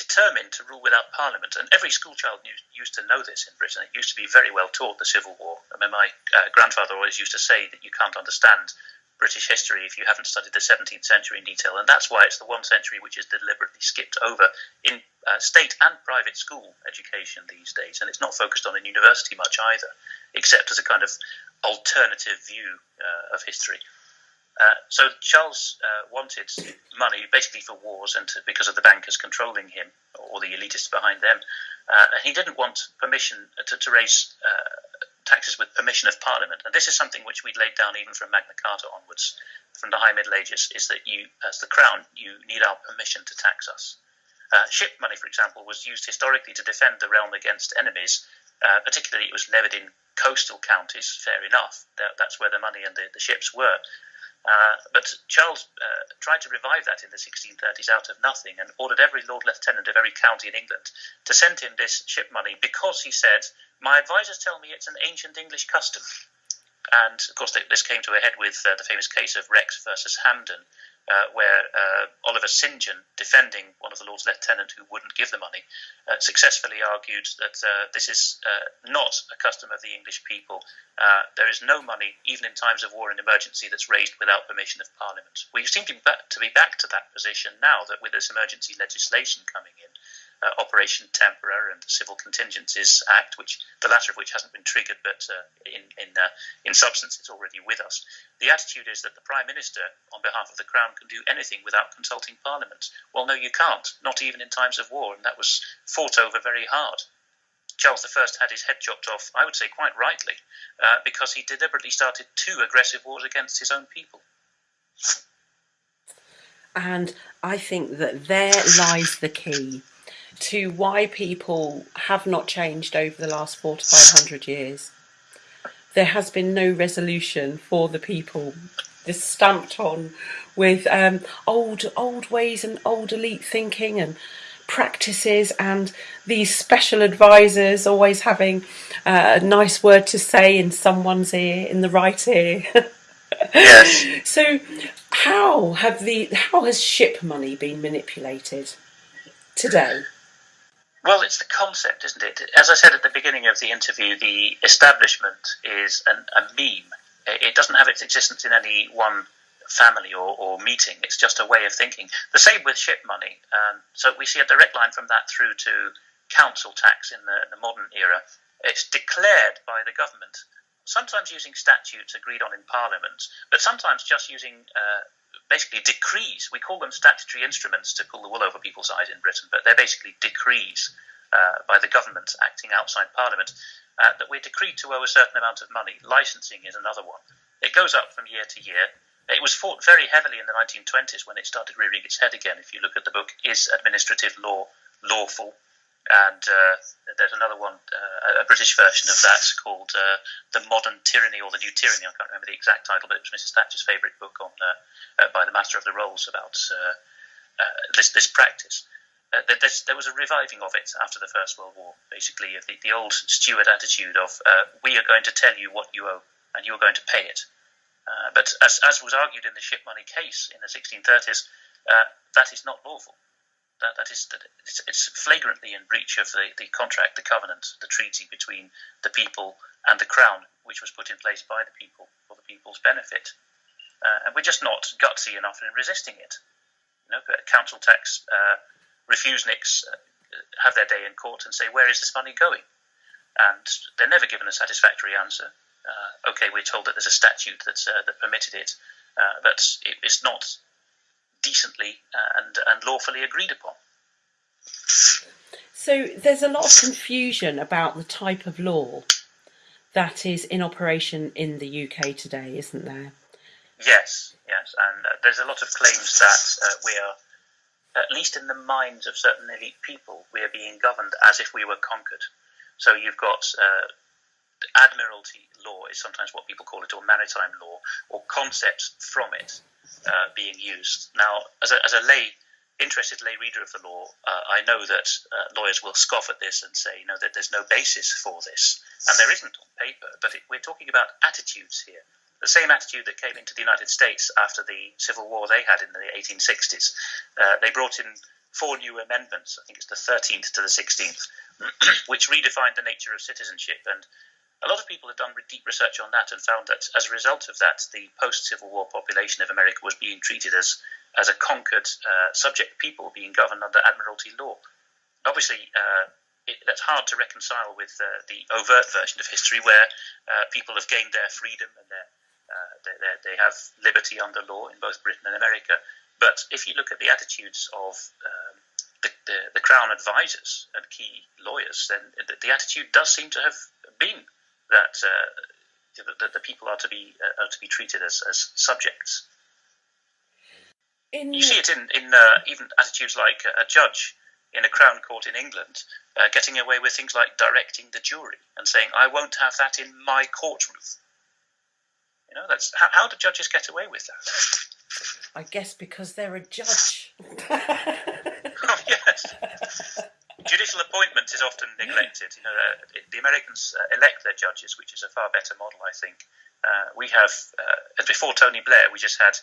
determined to rule without parliament. And every schoolchild used to know this in Britain. It used to be very well taught, the Civil War. I mean, my uh, grandfather always used to say that you can't understand British history if you haven't studied the 17th century in detail. And that's why it's the one century which is deliberately skipped over in uh, state and private school education these days. And it's not focused on in university much either, except as a kind of alternative view uh, of history. Uh, so Charles uh, wanted money basically for wars and to, because of the bankers controlling him or the elitists behind them. Uh, and he didn't want permission to, to raise uh, taxes with permission of Parliament. And this is something which we'd laid down even from Magna Carta onwards, from the High Middle Ages, is that you, as the Crown, you need our permission to tax us. Uh, ship money, for example, was used historically to defend the realm against enemies. Uh, particularly, it was levied in coastal counties. Fair enough, that, that's where the money and the, the ships were. Uh, but Charles uh, tried to revive that in the 1630s out of nothing and ordered every Lord Lieutenant of every county in England to send him this ship money because he said, My advisors tell me it's an ancient English custom. And of course, this came to a head with uh, the famous case of Rex versus Hampden, uh, where uh, Oliver St. John, defending one of the Lord's Lieutenant who wouldn't give the money, uh, successfully argued that uh, this is uh, not a custom of the English people. Uh, there is no money, even in times of war and emergency, that's raised without permission of Parliament. We seem to be, back, to be back to that position now that with this emergency legislation coming in, uh, Operation Tempora and the Civil Contingencies Act, which the latter of which hasn't been triggered, but uh, in in uh, in substance it's already with us. The attitude is that the Prime Minister, on behalf of the Crown, can do anything without consulting Parliament. Well, no, you can't, not even in times of war, and that was fought over very hard. Charles I had his head chopped off, I would say quite rightly, uh, because he deliberately started two aggressive wars against his own people. And I think that there lies the key to why people have not changed over the last four to five hundred years. There has been no resolution for the people. This stamped on with um, old old ways and old elite thinking and practices and these special advisors always having uh, a nice word to say in someone's ear in the right ear. yes. So how have the how has ship money been manipulated today? Well, it's the concept, isn't it? As I said at the beginning of the interview, the establishment is an, a meme. It doesn't have its existence in any one family or, or meeting. It's just a way of thinking. The same with ship money. Um, so we see a direct line from that through to council tax in the, the modern era. It's declared by the government, sometimes using statutes agreed on in Parliament, but sometimes just using uh, basically decrees. We call them statutory instruments to pull the wool over people's eyes in Britain, but they're basically decrees uh, by the government acting outside Parliament uh, that we're decreed to owe a certain amount of money. Licensing is another one. It goes up from year to year. It was fought very heavily in the 1920s when it started rearing its head again. If you look at the book, Is Administrative Law Lawful? And uh, there's another one, uh, a British version of that called uh, The Modern Tyranny or The New Tyranny. I can't remember the exact title, but it was Mrs. Thatcher's favourite book on uh, uh, by the Master of the Rolls about this, this practice. Uh, there was a reviving of it after the First World War, basically, the, the old Stuart attitude of uh, we are going to tell you what you owe and you are going to pay it. Uh, but as, as was argued in the ship money case in the 1630s, uh, that is not lawful. That, that is, it's, it's, flagrantly in breach of the, the contract, the covenant, the treaty between the people and the crown, which was put in place by the people for the people's benefit. Uh, and we're just not gutsy enough in resisting it. You know, council tax uh, refuseniks uh, have their day in court and say, where is this money going? And they're never given a satisfactory answer uh, okay, we're told that there's a statute that's, uh, that permitted it, uh, but it, it's not decently uh, and, and lawfully agreed upon. So there's a lot of confusion about the type of law that is in operation in the UK today, isn't there? Yes, yes, and uh, there's a lot of claims that uh, we are, at least in the minds of certain elite people, we are being governed as if we were conquered. So you've got uh, admiralty law is sometimes what people call it, or maritime law, or concepts from it uh, being used. Now, as a, as a lay, interested lay reader of the law, uh, I know that uh, lawyers will scoff at this and say, you know, that there's no basis for this, and there isn't on paper. But it, we're talking about attitudes here. The same attitude that came into the United States after the Civil War they had in the 1860s. Uh, they brought in four new amendments. I think it's the 13th to the 16th, which redefined the nature of citizenship and a lot of people have done deep research on that and found that as a result of that, the post Civil War population of America was being treated as, as a conquered uh, subject people being governed under Admiralty law. Obviously, uh, it, that's hard to reconcile with uh, the overt version of history where uh, people have gained their freedom and uh, they, they have liberty under law in both Britain and America. But if you look at the attitudes of um, the, the, the, Crown advisors and key lawyers, then the, the attitude does seem to have been that uh, the, the, people are to be uh, are to be treated as, as subjects. In you see it in in uh, even attitudes like a judge in a crown court in England uh, getting away with things like directing the jury and saying, "I won't have that in my courtroom." You know, that's how, how do judges get away with that? I guess because they're a judge. oh, yes judicial appointment is often neglected. You know, uh, the Americans uh, elect their judges, which is a far better model, I think. Uh, we have, uh, before Tony Blair, we just had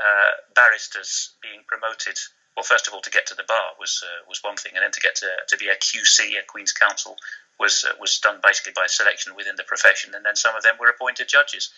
uh, barristers being promoted. Well, first of all, to get to the bar was uh, was one thing, and then to get to, to be a QC, a Queen's Counsel, was was done basically by selection within the profession, and then some of them were appointed judges.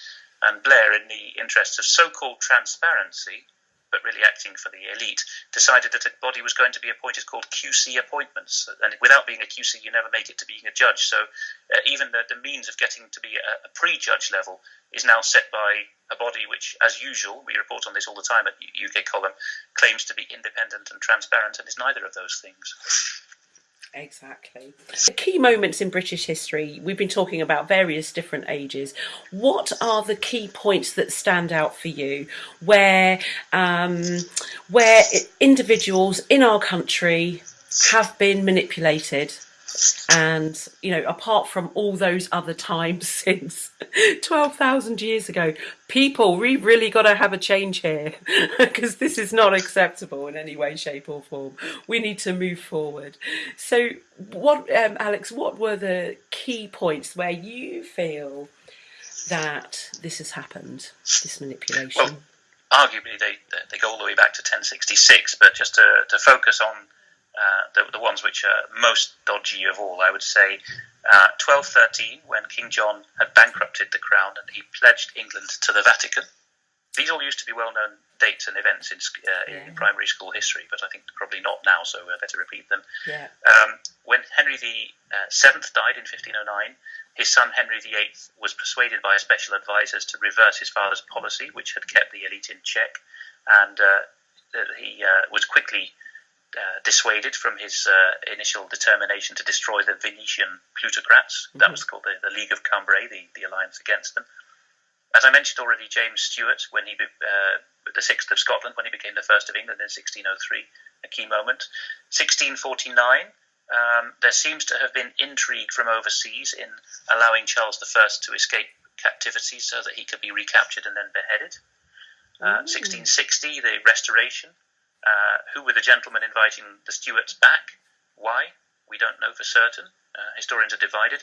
And Blair, in the interests of so-called transparency, but really acting for the elite, decided that a body was going to be appointed called QC appointments. And without being a QC, you never make it to being a judge. So uh, even the, the, means of getting to be a, a pre judge level is now set by a body which, as usual, we report on this all the time at UK Column, claims to be independent and transparent and is neither of those things. Exactly. The key moments in British history, we've been talking about various different ages. What are the key points that stand out for you where, um, where individuals in our country have been manipulated and you know apart from all those other times since 12,000 years ago people we really got to have a change here because this is not acceptable in any way shape or form. We need to move forward. So what um, Alex what were the key points where you feel that this has happened this manipulation? Well, arguably they they go all the way back to 1066 but just to, to focus on the, the, ones which are most dodgy of all, I would say. Uh, 1213, when King John had bankrupted the crown and he pledged England to the Vatican. these all used to be well-known dates and events in, uh, yeah. in primary school history, but I think probably not now, so I better repeat them. Yeah. Um, when Henry VII uh, died in 1509, his son Henry VIII was persuaded by a special advisers to reverse his father's policy, which had kept the elite in check, and uh, he uh, was quickly uh, dissuaded from his uh, initial determination to destroy the Venetian plutocrats. Mm-hmm. That was called the, the League of Cambrai, the, the alliance against them. As I mentioned already, James Stuart, when he uh, the sixth of Scotland, when he became the first of England in 1603, a key moment. 1649, um, there seems to have been intrigue from overseas in allowing Charles I to escape captivity so that he could be recaptured and then beheaded. Uh, 1660, the Restoration. Uh, who were the gentlemen inviting the Stuarts back? Why? We don't know for certain. Uh, historians are divided.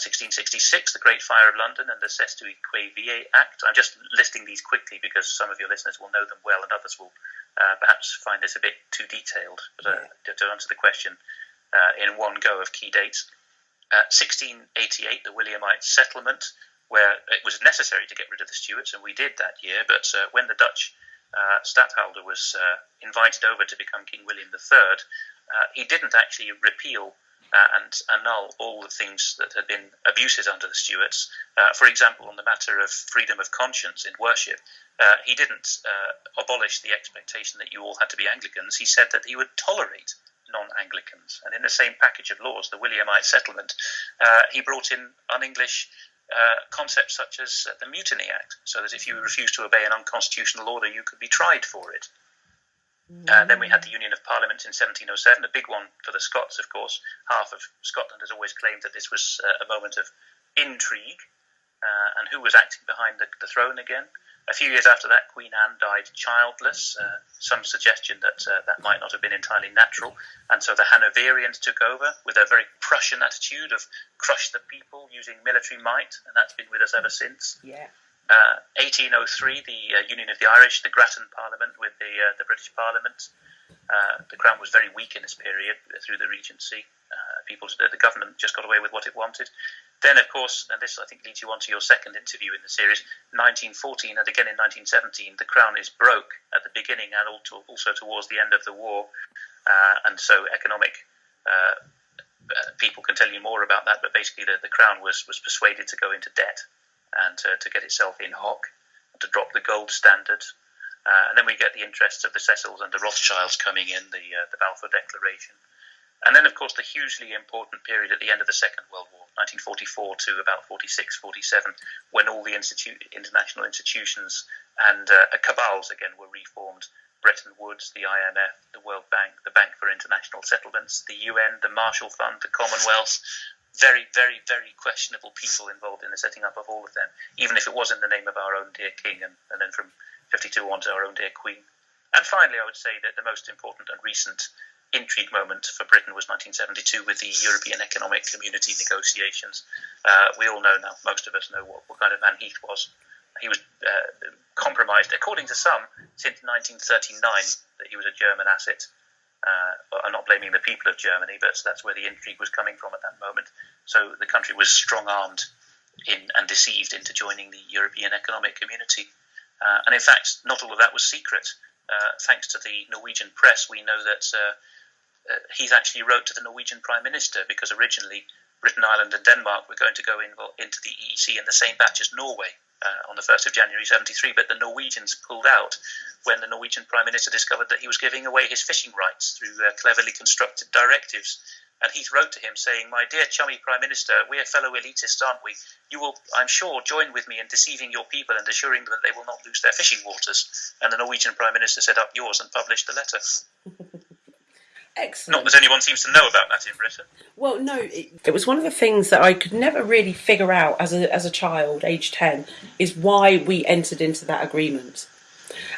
1666, uh, the Great Fire of London and the Cestui Que Vie Act. I'm just listing these quickly because some of your listeners will know them well and others will uh, perhaps find this a bit too detailed. But uh, yeah. to answer the question uh, in one go of key dates, 1688, the Williamite settlement, where it was necessary to get rid of the Stuarts, and we did that year. But uh, when the Dutch uh, was invited over to become King William III, he didn't actually repeal uh, and annul all the things that had been abuses under the Stuarts. Uh, for example, on the matter of freedom of conscience in worship, uh, he didn't uh, abolish the expectation that you all had to be Anglicans. He said that he would tolerate non Anglicans. And in the same package of laws, the Williamite settlement, uh, he brought in un English. Uh, concepts such as the Mutiny Act, so that if you refused to obey an unconstitutional order, you could be tried for it. Uh, then we had the Union of Parliaments in 1707, a big one for the Scots, of course. Half of Scotland has always claimed that this was uh, a moment of intrigue uh, and who was acting behind the, the, throne again. A few years after that, Queen Anne died childless. Uh, some suggestion that uh, that might not have been entirely natural. And so the Hanoverians took over with a very Prussian attitude of crush the people using military might, and that's been with us ever since. Yeah. 1803, uh, the uh, Union of the Irish, the Grattan Parliament with the uh, the British Parliament. The Crown was very weak in this period through the Regency. people, the government just got away with what it wanted. Then, of course, and this I think leads you on to your second interview in the series, 1914 and again in 1917, the crown is broke at the beginning and also towards the end of the war, uh, and so economic. Uh, people can tell you more about that, but basically the, the crown was was persuaded to go into debt and to, to get itself in hock, to drop the gold standard. Uh, and then we get the interests of the Cecils and the Rothschilds coming in, the, uh, the Balfour Declaration. And then, of course, the hugely important period at the end of the Second World War, 1944 to about 46, 47, when all the institu- international institutions and uh, cabals again were reformed. Bretton Woods, the IMF, the World Bank, the Bank for International Settlements, the UN, the Marshall Fund, the Commonwealth, very, very, very questionable people involved in the setting up of all of them, even if it was in the name of our own dear king and, and then from 52 on to our own dear queen. And finally, I would say that the most important and recent intrigue moment for Britain was 1972 with the European Economic Community negotiations. Uh, we all know now, most of us know what, what kind of man Heath was. He was uh, compromised, according to some, since 1939 that he was a German asset. Uh, I'm not blaming the people of Germany, but that's where the intrigue was coming from at that moment. So the country was strong armed in and deceived into joining the European Economic Community. Uh, and in fact, not all of that was secret. Uh, thanks to the Norwegian press, we know that uh, uh, he actually wrote to the Norwegian Prime Minister because originally Britain, Ireland, and Denmark were going to go in, into the EEC in the same batch as Norway uh, on the 1st of January 73, but the Norwegians pulled out when the Norwegian Prime Minister discovered that he was giving away his fishing rights through uh, cleverly constructed directives. And Heath wrote to him saying, My dear chummy Prime Minister, we are fellow elitists, aren't we? You will, I'm sure, join with me in deceiving your people and assuring them that they will not lose their fishing waters. And the Norwegian Prime Minister set up yours and published the letter. Excellent. Not that anyone seems to know about that in Britain. Well, no, it, it, was one of the things that I could never really figure out as a, as a child, age 10, is why we entered into that agreement.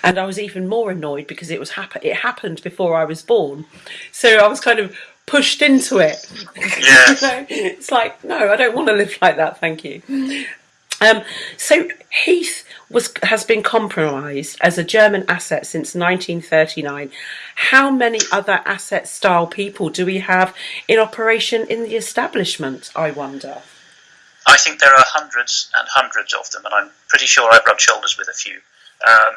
And I was even more annoyed because it was happen- it happened before I was born. So I was kind of pushed into it. Yeah. you know? It's like, no, I don't want to live like that, thank you. Um, so Heath was has been compromised as a German asset since 1939. How many other asset style people do we have in operation in the establishment? I wonder. I think there are hundreds and hundreds of them, and I'm pretty sure I've rubbed shoulders with a few. Um,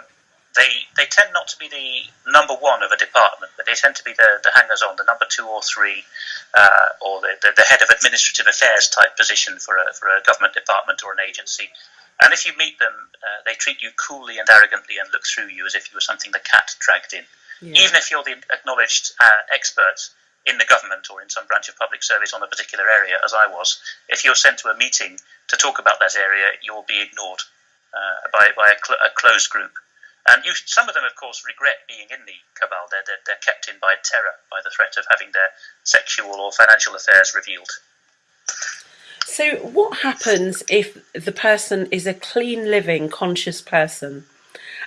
they they tend not to be the number one of a department, but they tend to be the, the hangers on, the number two or three, uh, or the, the, the, head of administrative affairs type position for a, for a government department or an agency. And if you meet them, uh, they treat you coolly and arrogantly and look through you as if you were something the cat dragged in. Yeah. Even if you're the acknowledged uh, expert in the government or in some branch of public service on a particular area, as I was, if you're sent to a meeting to talk about that area, you'll be ignored uh, by, by a, cl- a closed group. And you, some of them, of course, regret being in the cabal. They're, they're, they're, kept in by terror, by the threat of having their sexual or financial affairs revealed. So, what happens if the person is a clean living, conscious person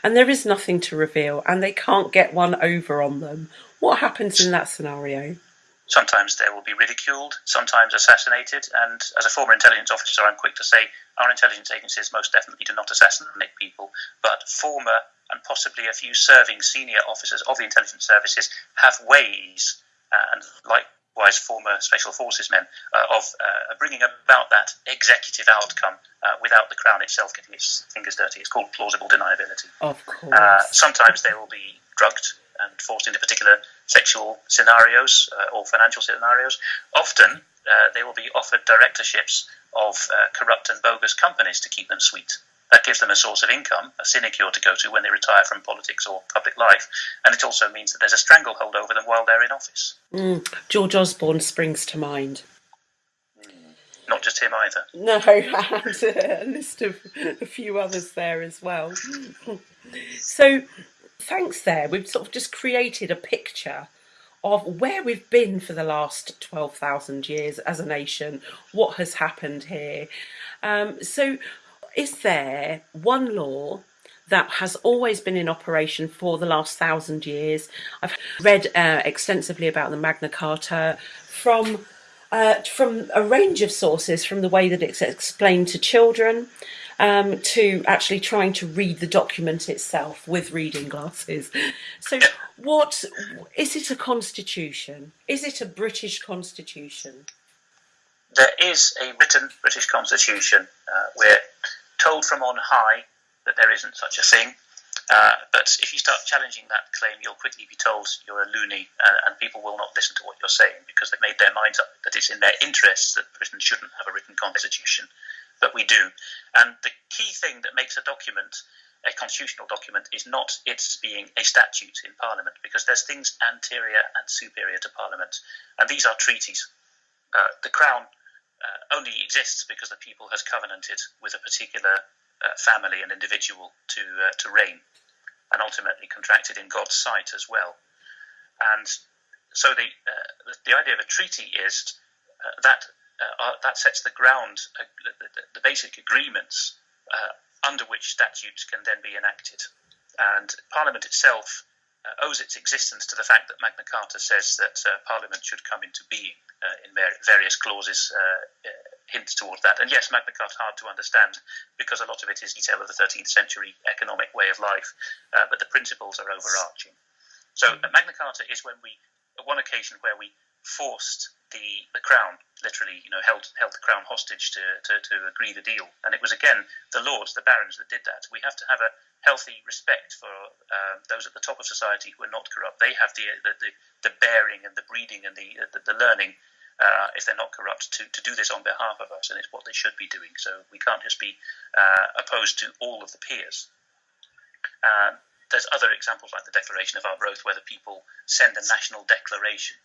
and there is nothing to reveal and they can't get one over on them? What happens in that scenario? Sometimes they will be ridiculed, sometimes assassinated, and as a former intelligence officer, I'm quick to say our intelligence agencies most definitely do not assassinate people, but former and possibly a few serving senior officers of the intelligence services have ways, uh, and likewise former special forces men, uh, of uh, bringing about that executive outcome uh, without the Crown itself getting its fingers dirty. It's called plausible deniability. Of course. Uh, sometimes they will be drugged and forced into particular sexual scenarios uh, or financial scenarios. Often uh, they will be offered directorships of uh, corrupt and bogus companies to keep them sweet. That gives them a source of income, a sinecure to go to when they retire from politics or public life, and it also means that there's a stranglehold over them while they're in office. Mm. George Osborne springs to mind. Mm. Not just him either. No, and a list of a few others there as well. so, thanks there. We've sort of just created a picture of where we've been for the last 12,000 years as a nation, what has happened here. Um, so, is there one law that has always been in operation for the last thousand years? I've read uh, extensively about the Magna Carta from. Uh, from a range of sources, from the way that it's explained to children, um, to actually trying to read the document itself with reading glasses. So, what is it a constitution? Is it a British constitution? There is a written British constitution. Uh, we're told from on high that there isn't such a thing. Uh, but if you start challenging that claim, you'll quickly be told you're a loony, uh, and people will not listen to what you're saying because they've made their minds up that it's in their interests that Britain shouldn't have a written constitution but we do. And the key thing that makes a document a constitutional document is not its being a statute in Parliament, because there's things anterior and superior to Parliament, and these are treaties. Uh, the Crown uh, only exists because the people has covenanted with a particular uh, family and individual to uh, to reign, and ultimately contracted in God's sight as well. And so the uh, the idea of a treaty is uh, that uh, that sets the ground, uh, the, the, basic agreements uh, under which statutes can then be enacted. And Parliament itself uh, owes its existence to the fact that Magna Carta says that uh, Parliament should come into being uh, in various clauses. hints towards that. And yes, Magna Carta is hard to understand because a lot of it is detail of the 13th century economic way of life, but the principles are overarching. So Magna Carta is when we, one occasion where we forced the, the crown, literally, you know, held held the crown hostage to, to, to agree the deal. And it was again the lords, the barons, that did that. We have to have a healthy respect for uh, those at the top of society who are not corrupt. They have the the, the, the bearing and the breeding and the the, the learning. Uh, if they're not corrupt, to, to do this on behalf of us, and it's what they should be doing. So we can't just be uh, opposed to all of the peers. Uh, there's other examples like the Declaration of Arbroath, where the people send a national declaration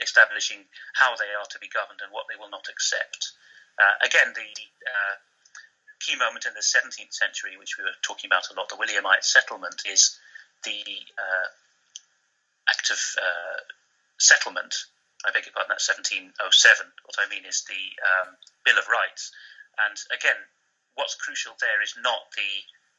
establishing how they are to be governed and what they will not accept. Uh, again, the uh, key moment in the 17th century, which we were talking about a lot, the Williamite settlement, is the uh, Act of uh, Settlement. I beg your pardon, that's 1707. What I mean is the um, Bill of Rights. And again, what's crucial there is not the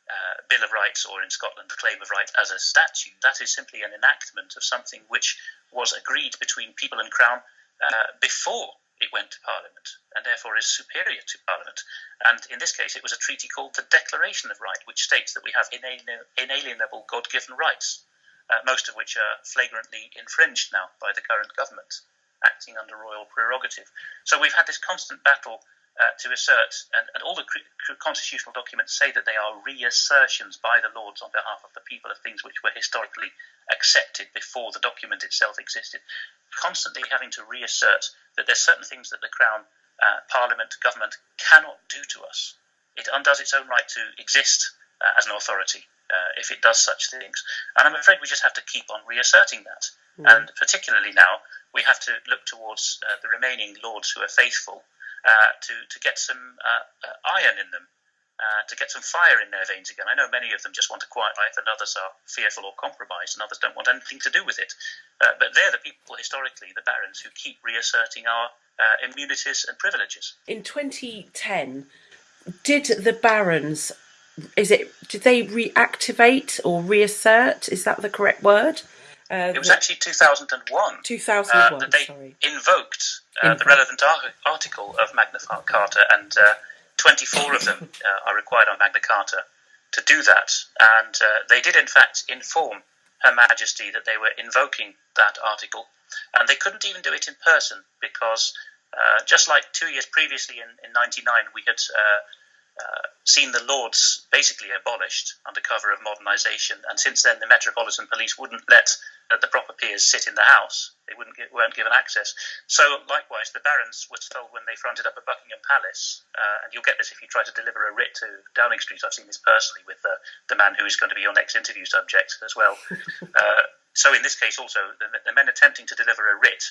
uh, Bill of Rights or in Scotland the Claim of Right as a statute. That is simply an enactment of something which was agreed between people and Crown uh, before it went to Parliament, and therefore is superior to Parliament. And in this case, it was a treaty called the Declaration of Right, which states that we have inalienable God given rights, uh, most of which are flagrantly infringed now by the current government, acting under royal prerogative. So we've had this constant battle uh, to assert, and, and all the constitutional documents say that they are reassertions by the Lords on behalf of the people of things which were historically accepted before the document itself existed. Constantly having to reassert that there's certain things that the Crown, uh, Parliament, government cannot do to us. It undoes its own right to exist uh, as an authority uh, if it does such things. And I'm afraid we just have to keep on reasserting that. Mm. And particularly now, we have to look towards uh, the remaining lords who are faithful uh, to, to get some uh, uh, iron in them. to get some fire in their veins again. I know many of them just want a quiet life, and others are fearful or compromised, and others don't want anything to do with it. but they're the people historically, the barons, who keep reasserting our immunities and privileges. In 2010, did the barons is it did they reactivate or reassert is that the correct word uh, it was actually 2001 2001 uh, that they sorry. invoked uh, the relevant ar- article of Magna Carta and uh, 24 of them uh, are required on Magna Carta to do that. And uh, they did in fact inform Her Majesty that they were invoking that article and they couldn't even do it in person because just like two years previously in, in 99 we had uh, seen the Lords basically abolished under cover of modernisation, and since then the Metropolitan Police wouldn't let uh, the proper peers sit in the House. They wouldn't get, weren't given access. So likewise, the barons were told when they fronted up at Buckingham Palace, uh, and you'll get this if you try to deliver a writ to Downing Street. I've seen this personally with the, the man who is going to be your next interview subject as well. Uh, so in this case, also the, the men attempting to deliver a writ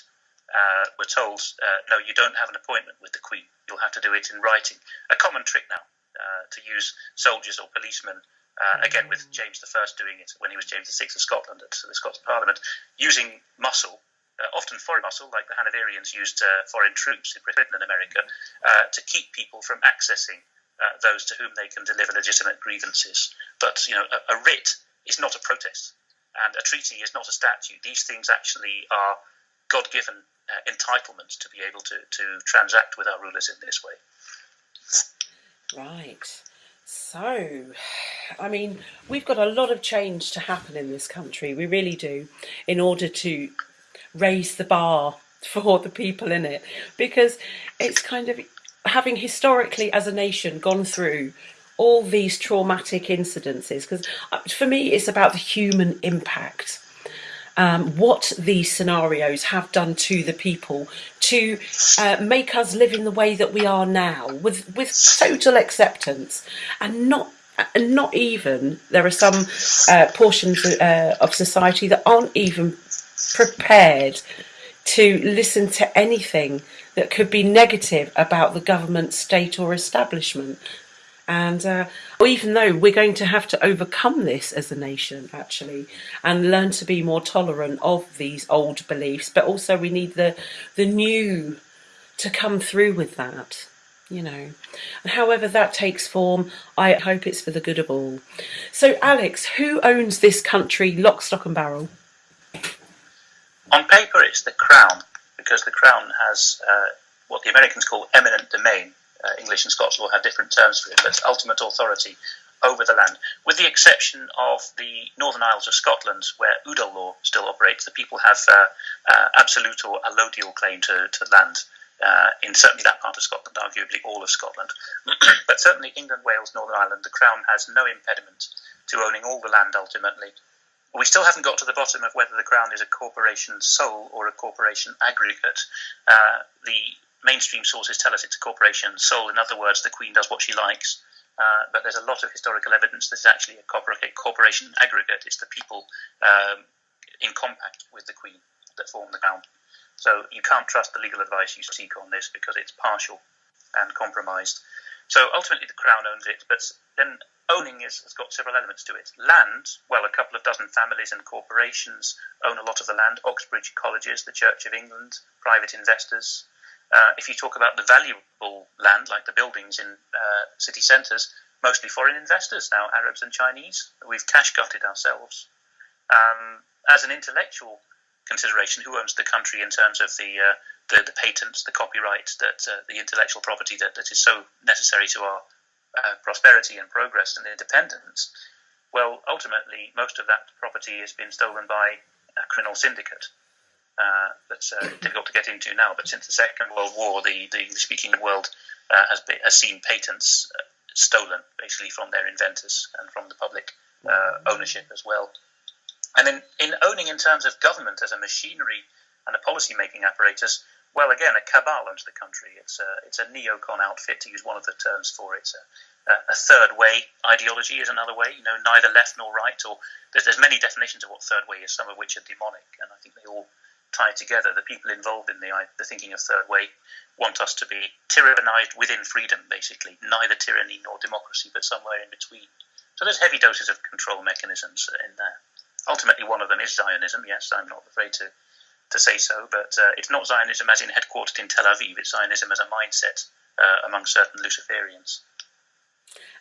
uh, were told, uh, no, you don't have an appointment with the Queen. You'll have to do it in writing. A common trick now uh, to use soldiers or policemen. Uh, again, with James I doing it when he was James VI of Scotland at the Scots Parliament, using muscle, uh, often foreign muscle, like the Hanoverians used uh, foreign troops in Britain and America, to keep people from accessing those to whom they can deliver legitimate grievances. But you know, a, a writ is not a protest, and a treaty is not a statute. These things actually are God-given uh, entitlement to be able to, to transact with our rulers in this way. Right. So, I mean, we've got a lot of change to happen in this country. We really do, in order to raise the bar for the people in it, because it's kind of having historically as a nation gone through all these traumatic incidences. Because uh, for me, it's about the human impact um, what these scenarios have done to the people to uh, make us live in the way that we are now with with total acceptance and not and not even there are some uh, portions uh, of society that aren't even prepared to listen to anything that could be negative about the government, state, or establishment. And uh, even though we're going to have to overcome this as a nation, actually, and learn to be more tolerant of these old beliefs, but also we need the the new to come through with that. You know, and however that takes form, I hope it's for the good of all. So, Alex, who owns this country, lock, stock, and barrel? On paper, it's the Crown, because the Crown has uh, what the Americans call eminent domain, uh, English and Scots law have different terms for it, but ultimate authority over the land, with the exception of the Northern Isles of Scotland, where Udal law still operates. The people have uh, uh, absolute or allodial claim to, to land uh, in certainly that part of Scotland, arguably all of Scotland. but certainly England, Wales, Northern Ireland, the Crown has no impediment to owning all the land ultimately. We still haven't got to the bottom of whether the Crown is a corporation sole or a corporation aggregate. Uh, the mainstream sources tell us it's a corporation sole. In other words, the Queen does what she likes. Uh, but there's a lot of historical evidence that it's actually a corporation aggregate. It's the people um, in compact with the Queen that form the Crown. So you can't trust the legal advice you seek on this because it's partial and compromised. So ultimately, the Crown owns it, but then owning is, has got several elements to it. Land, well, a couple of dozen families and corporations own a lot of the land. Oxbridge Colleges, the Church of England, private investors, uh, if you talk about the valuable land, like the buildings in uh, city centres, mostly foreign investors now, Arabs and Chinese. We've cash gutted ourselves. Um, as an intellectual consideration, who owns the country in terms of the uh, the, the, patents, the copyright, that uh, the intellectual property that, that is so necessary to our uh, prosperity and progress and independence? Well, ultimately, most of that property has been stolen by a criminal syndicate. Uh, that's uh, difficult to get into now. But since the Second World War, the, the English-speaking world uh, has, has seen patents uh, stolen basically from their inventors and from the public uh, ownership as well. And in, in owning in terms of government as a machinery and a policy making apparatus, well, again, a cabal owns the country. It's a, it's a neocon outfit, to use one of the terms for it. A, a third way ideology is another way, you know, neither left nor right, or there's, there's many definitions of what third way is, some of which are demonic, and I think they all tie together. The people involved in the, the thinking of third way want us to be tyrannized within freedom, basically, neither tyranny nor democracy, but somewhere in between. So there's heavy doses of control mechanisms in there. Ultimately, one of them is Zionism. Yes, I'm not afraid to to say so, but uh, it's not Zionism as in headquartered in Tel Aviv. It's Zionism as a mindset uh, among certain Luciferians.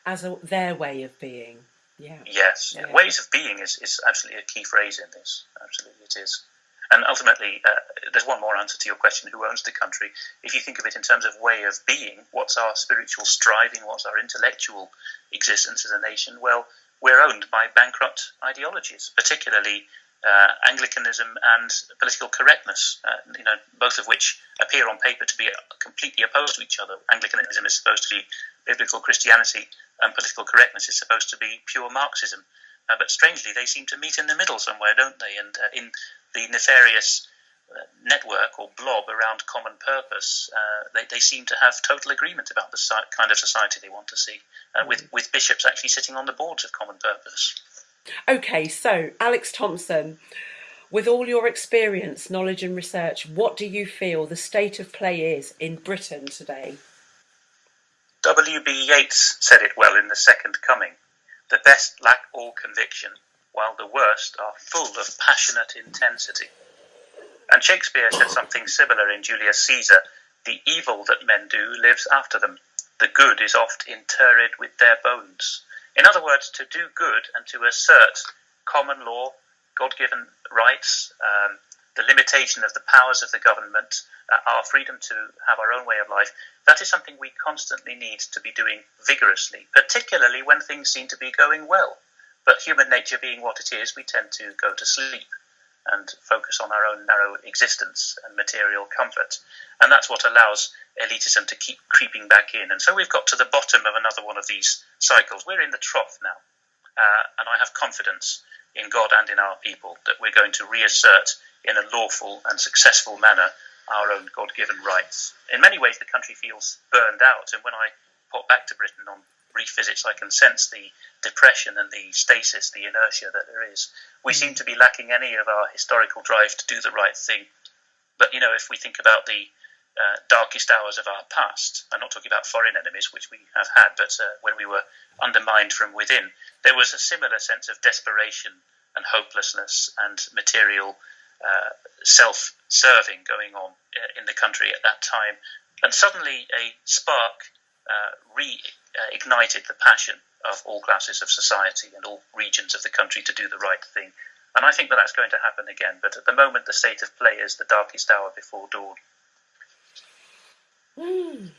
As a, their way of being. Yeah. Yes. Yeah. Ways of being is, is absolutely a key phrase in this. Absolutely, it is. And ultimately, uh, there's one more answer to your question who owns the country? If you think of it in terms of way of being, what's our spiritual striving? What's our intellectual existence as a nation? Well, we're owned by bankrupt ideologies, particularly uh, Anglicanism and political correctness, uh, you know, both of which appear on paper to be completely opposed to each other. Anglicanism is supposed to be biblical Christianity, and political correctness is supposed to be pure Marxism. Uh, but strangely, they seem to meet in the middle somewhere, don't they? And uh, in the nefarious uh, network or blob around common purpose, uh, they, they seem to have total agreement about the kind of society they want to see, with, with bishops actually sitting on the boards of common purpose. Okay, so Alex Thompson, with all your experience, knowledge, and research, what do you feel the state of play is in Britain today? W.B. Yeats said it well in The Second Coming The best lack all conviction, while the worst are full of passionate intensity. And Shakespeare said something similar in Julius Caesar The evil that men do lives after them, the good is oft interred with their bones. In other words, to do good and to assert common law, God given rights, um, the limitation of the powers of the government, uh, our freedom to have our own way of life, that is something we constantly need to be doing vigorously, particularly when things seem to be going well. But human nature being what it is, we tend to go to sleep and focus on our own narrow existence and material comfort. And that's what allows elitism to keep creeping back in. And so we've got to the bottom of another one of these cycles. We're in the trough now. Uh, and I have confidence in God and in our people that we're going to reassert in a lawful and successful manner our own God given rights. In many ways, the country feels burned out. And when I pop back to Britain on brief visits, I can sense the depression and the stasis, the inertia that there is. We seem to be lacking any of our historical drive to do the right thing. But, you know, if we think about the uh, darkest hours of our past. I'm not talking about foreign enemies, which we have had, but uh, when we were undermined from within, there was a similar sense of desperation and hopelessness and material uh, self serving going on uh, in the country at that time. And suddenly a spark uh, reignited the passion of all classes of society and all regions of the country to do the right thing. And I think that that's going to happen again. But at the moment, the state of play is the darkest hour before dawn. Mm.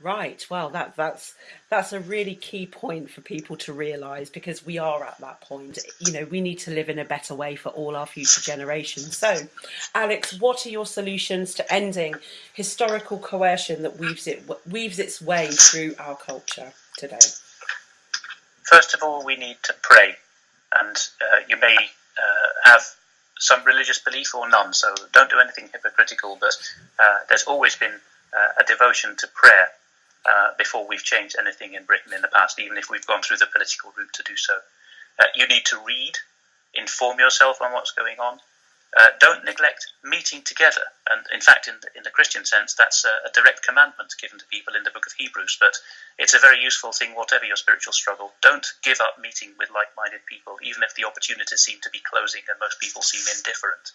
Right. Well, that that's that's a really key point for people to realise because we are at that point. You know, we need to live in a better way for all our future generations. So, Alex, what are your solutions to ending historical coercion that weaves it weaves its way through our culture today? First of all, we need to pray, and uh, you may uh, have some religious belief or none. So don't do anything hypocritical. But uh, there's always been uh, a devotion to prayer uh, before we've changed anything in Britain in the past, even if we've gone through the political route to do so. Uh, you need to read, inform yourself on what's going on. Uh, don't neglect meeting together. And in fact, in the, in the Christian sense, that's a, a, direct commandment given to people in the book of Hebrews. But it's a very useful thing, whatever your spiritual struggle. Don't give up meeting with like minded people, even if the opportunities seem to be closing and most people seem indifferent.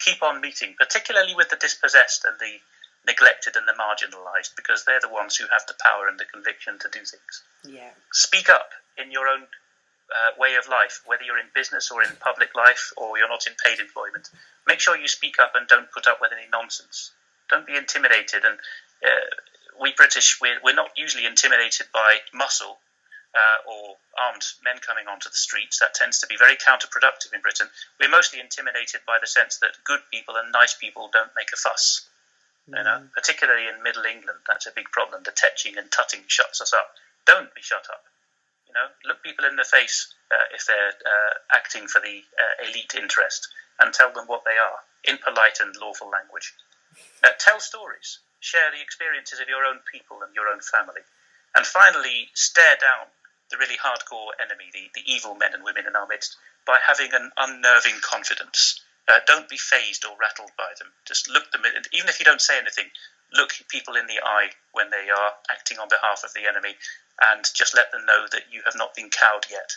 Keep on meeting, particularly with the dispossessed and the neglected and the marginalised because they're the ones who have the power and the conviction to do things. Yeah. Speak up in your own uh, way of life, whether you're in business or in public life or you're not in paid employment. Make sure you speak up and don't put up with any nonsense. Don't be intimidated. And uh, we British, we're, we're not usually intimidated by muscle. Uh, or armed men coming onto the streets. That tends to be very counterproductive in Britain. We're mostly intimidated by the sense that good people and nice people don't make a fuss Mm. You know, particularly in Middle England, that's a big problem. The tetching and tutting shuts us up. Don't be shut up. You know, look people in the face uh, if they're uh, acting for the uh, elite interest and tell them what they are in polite and lawful language. Uh, tell stories. Share the experiences of your own people and your own family. And finally, stare down the really hardcore enemy, the, the evil men and women in our midst, by having an unnerving confidence. Uh, don't be fazed or rattled by them. Just look them in, even if you don't say anything, look people in the eye when they are acting on behalf of the enemy, and just let them know that you have not been cowed yet.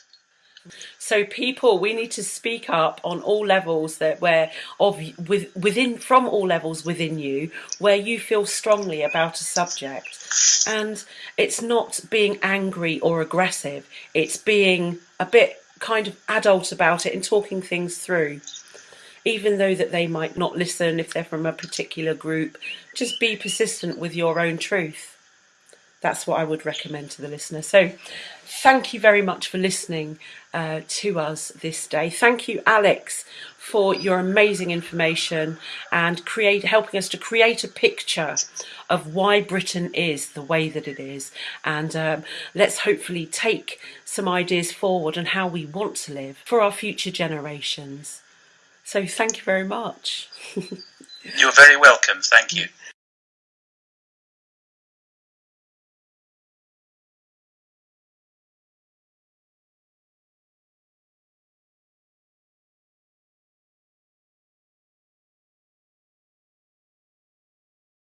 So people, we need to speak up on all levels that where of with, within from all levels within you where you feel strongly about a subject, and it's not being angry or aggressive. It's being a bit kind of adult about it and talking things through. Even though that they might not listen if they're from a particular group, just be persistent with your own truth that's what I would recommend to the listener. So thank you very much for listening uh, to us this day. Thank you, Alex, for your amazing information and create helping us to create a picture of why Britain is the way that it is. And um, let's hopefully take some ideas forward on how we want to live for our future generations. So thank you very much. You're very welcome. Thank you.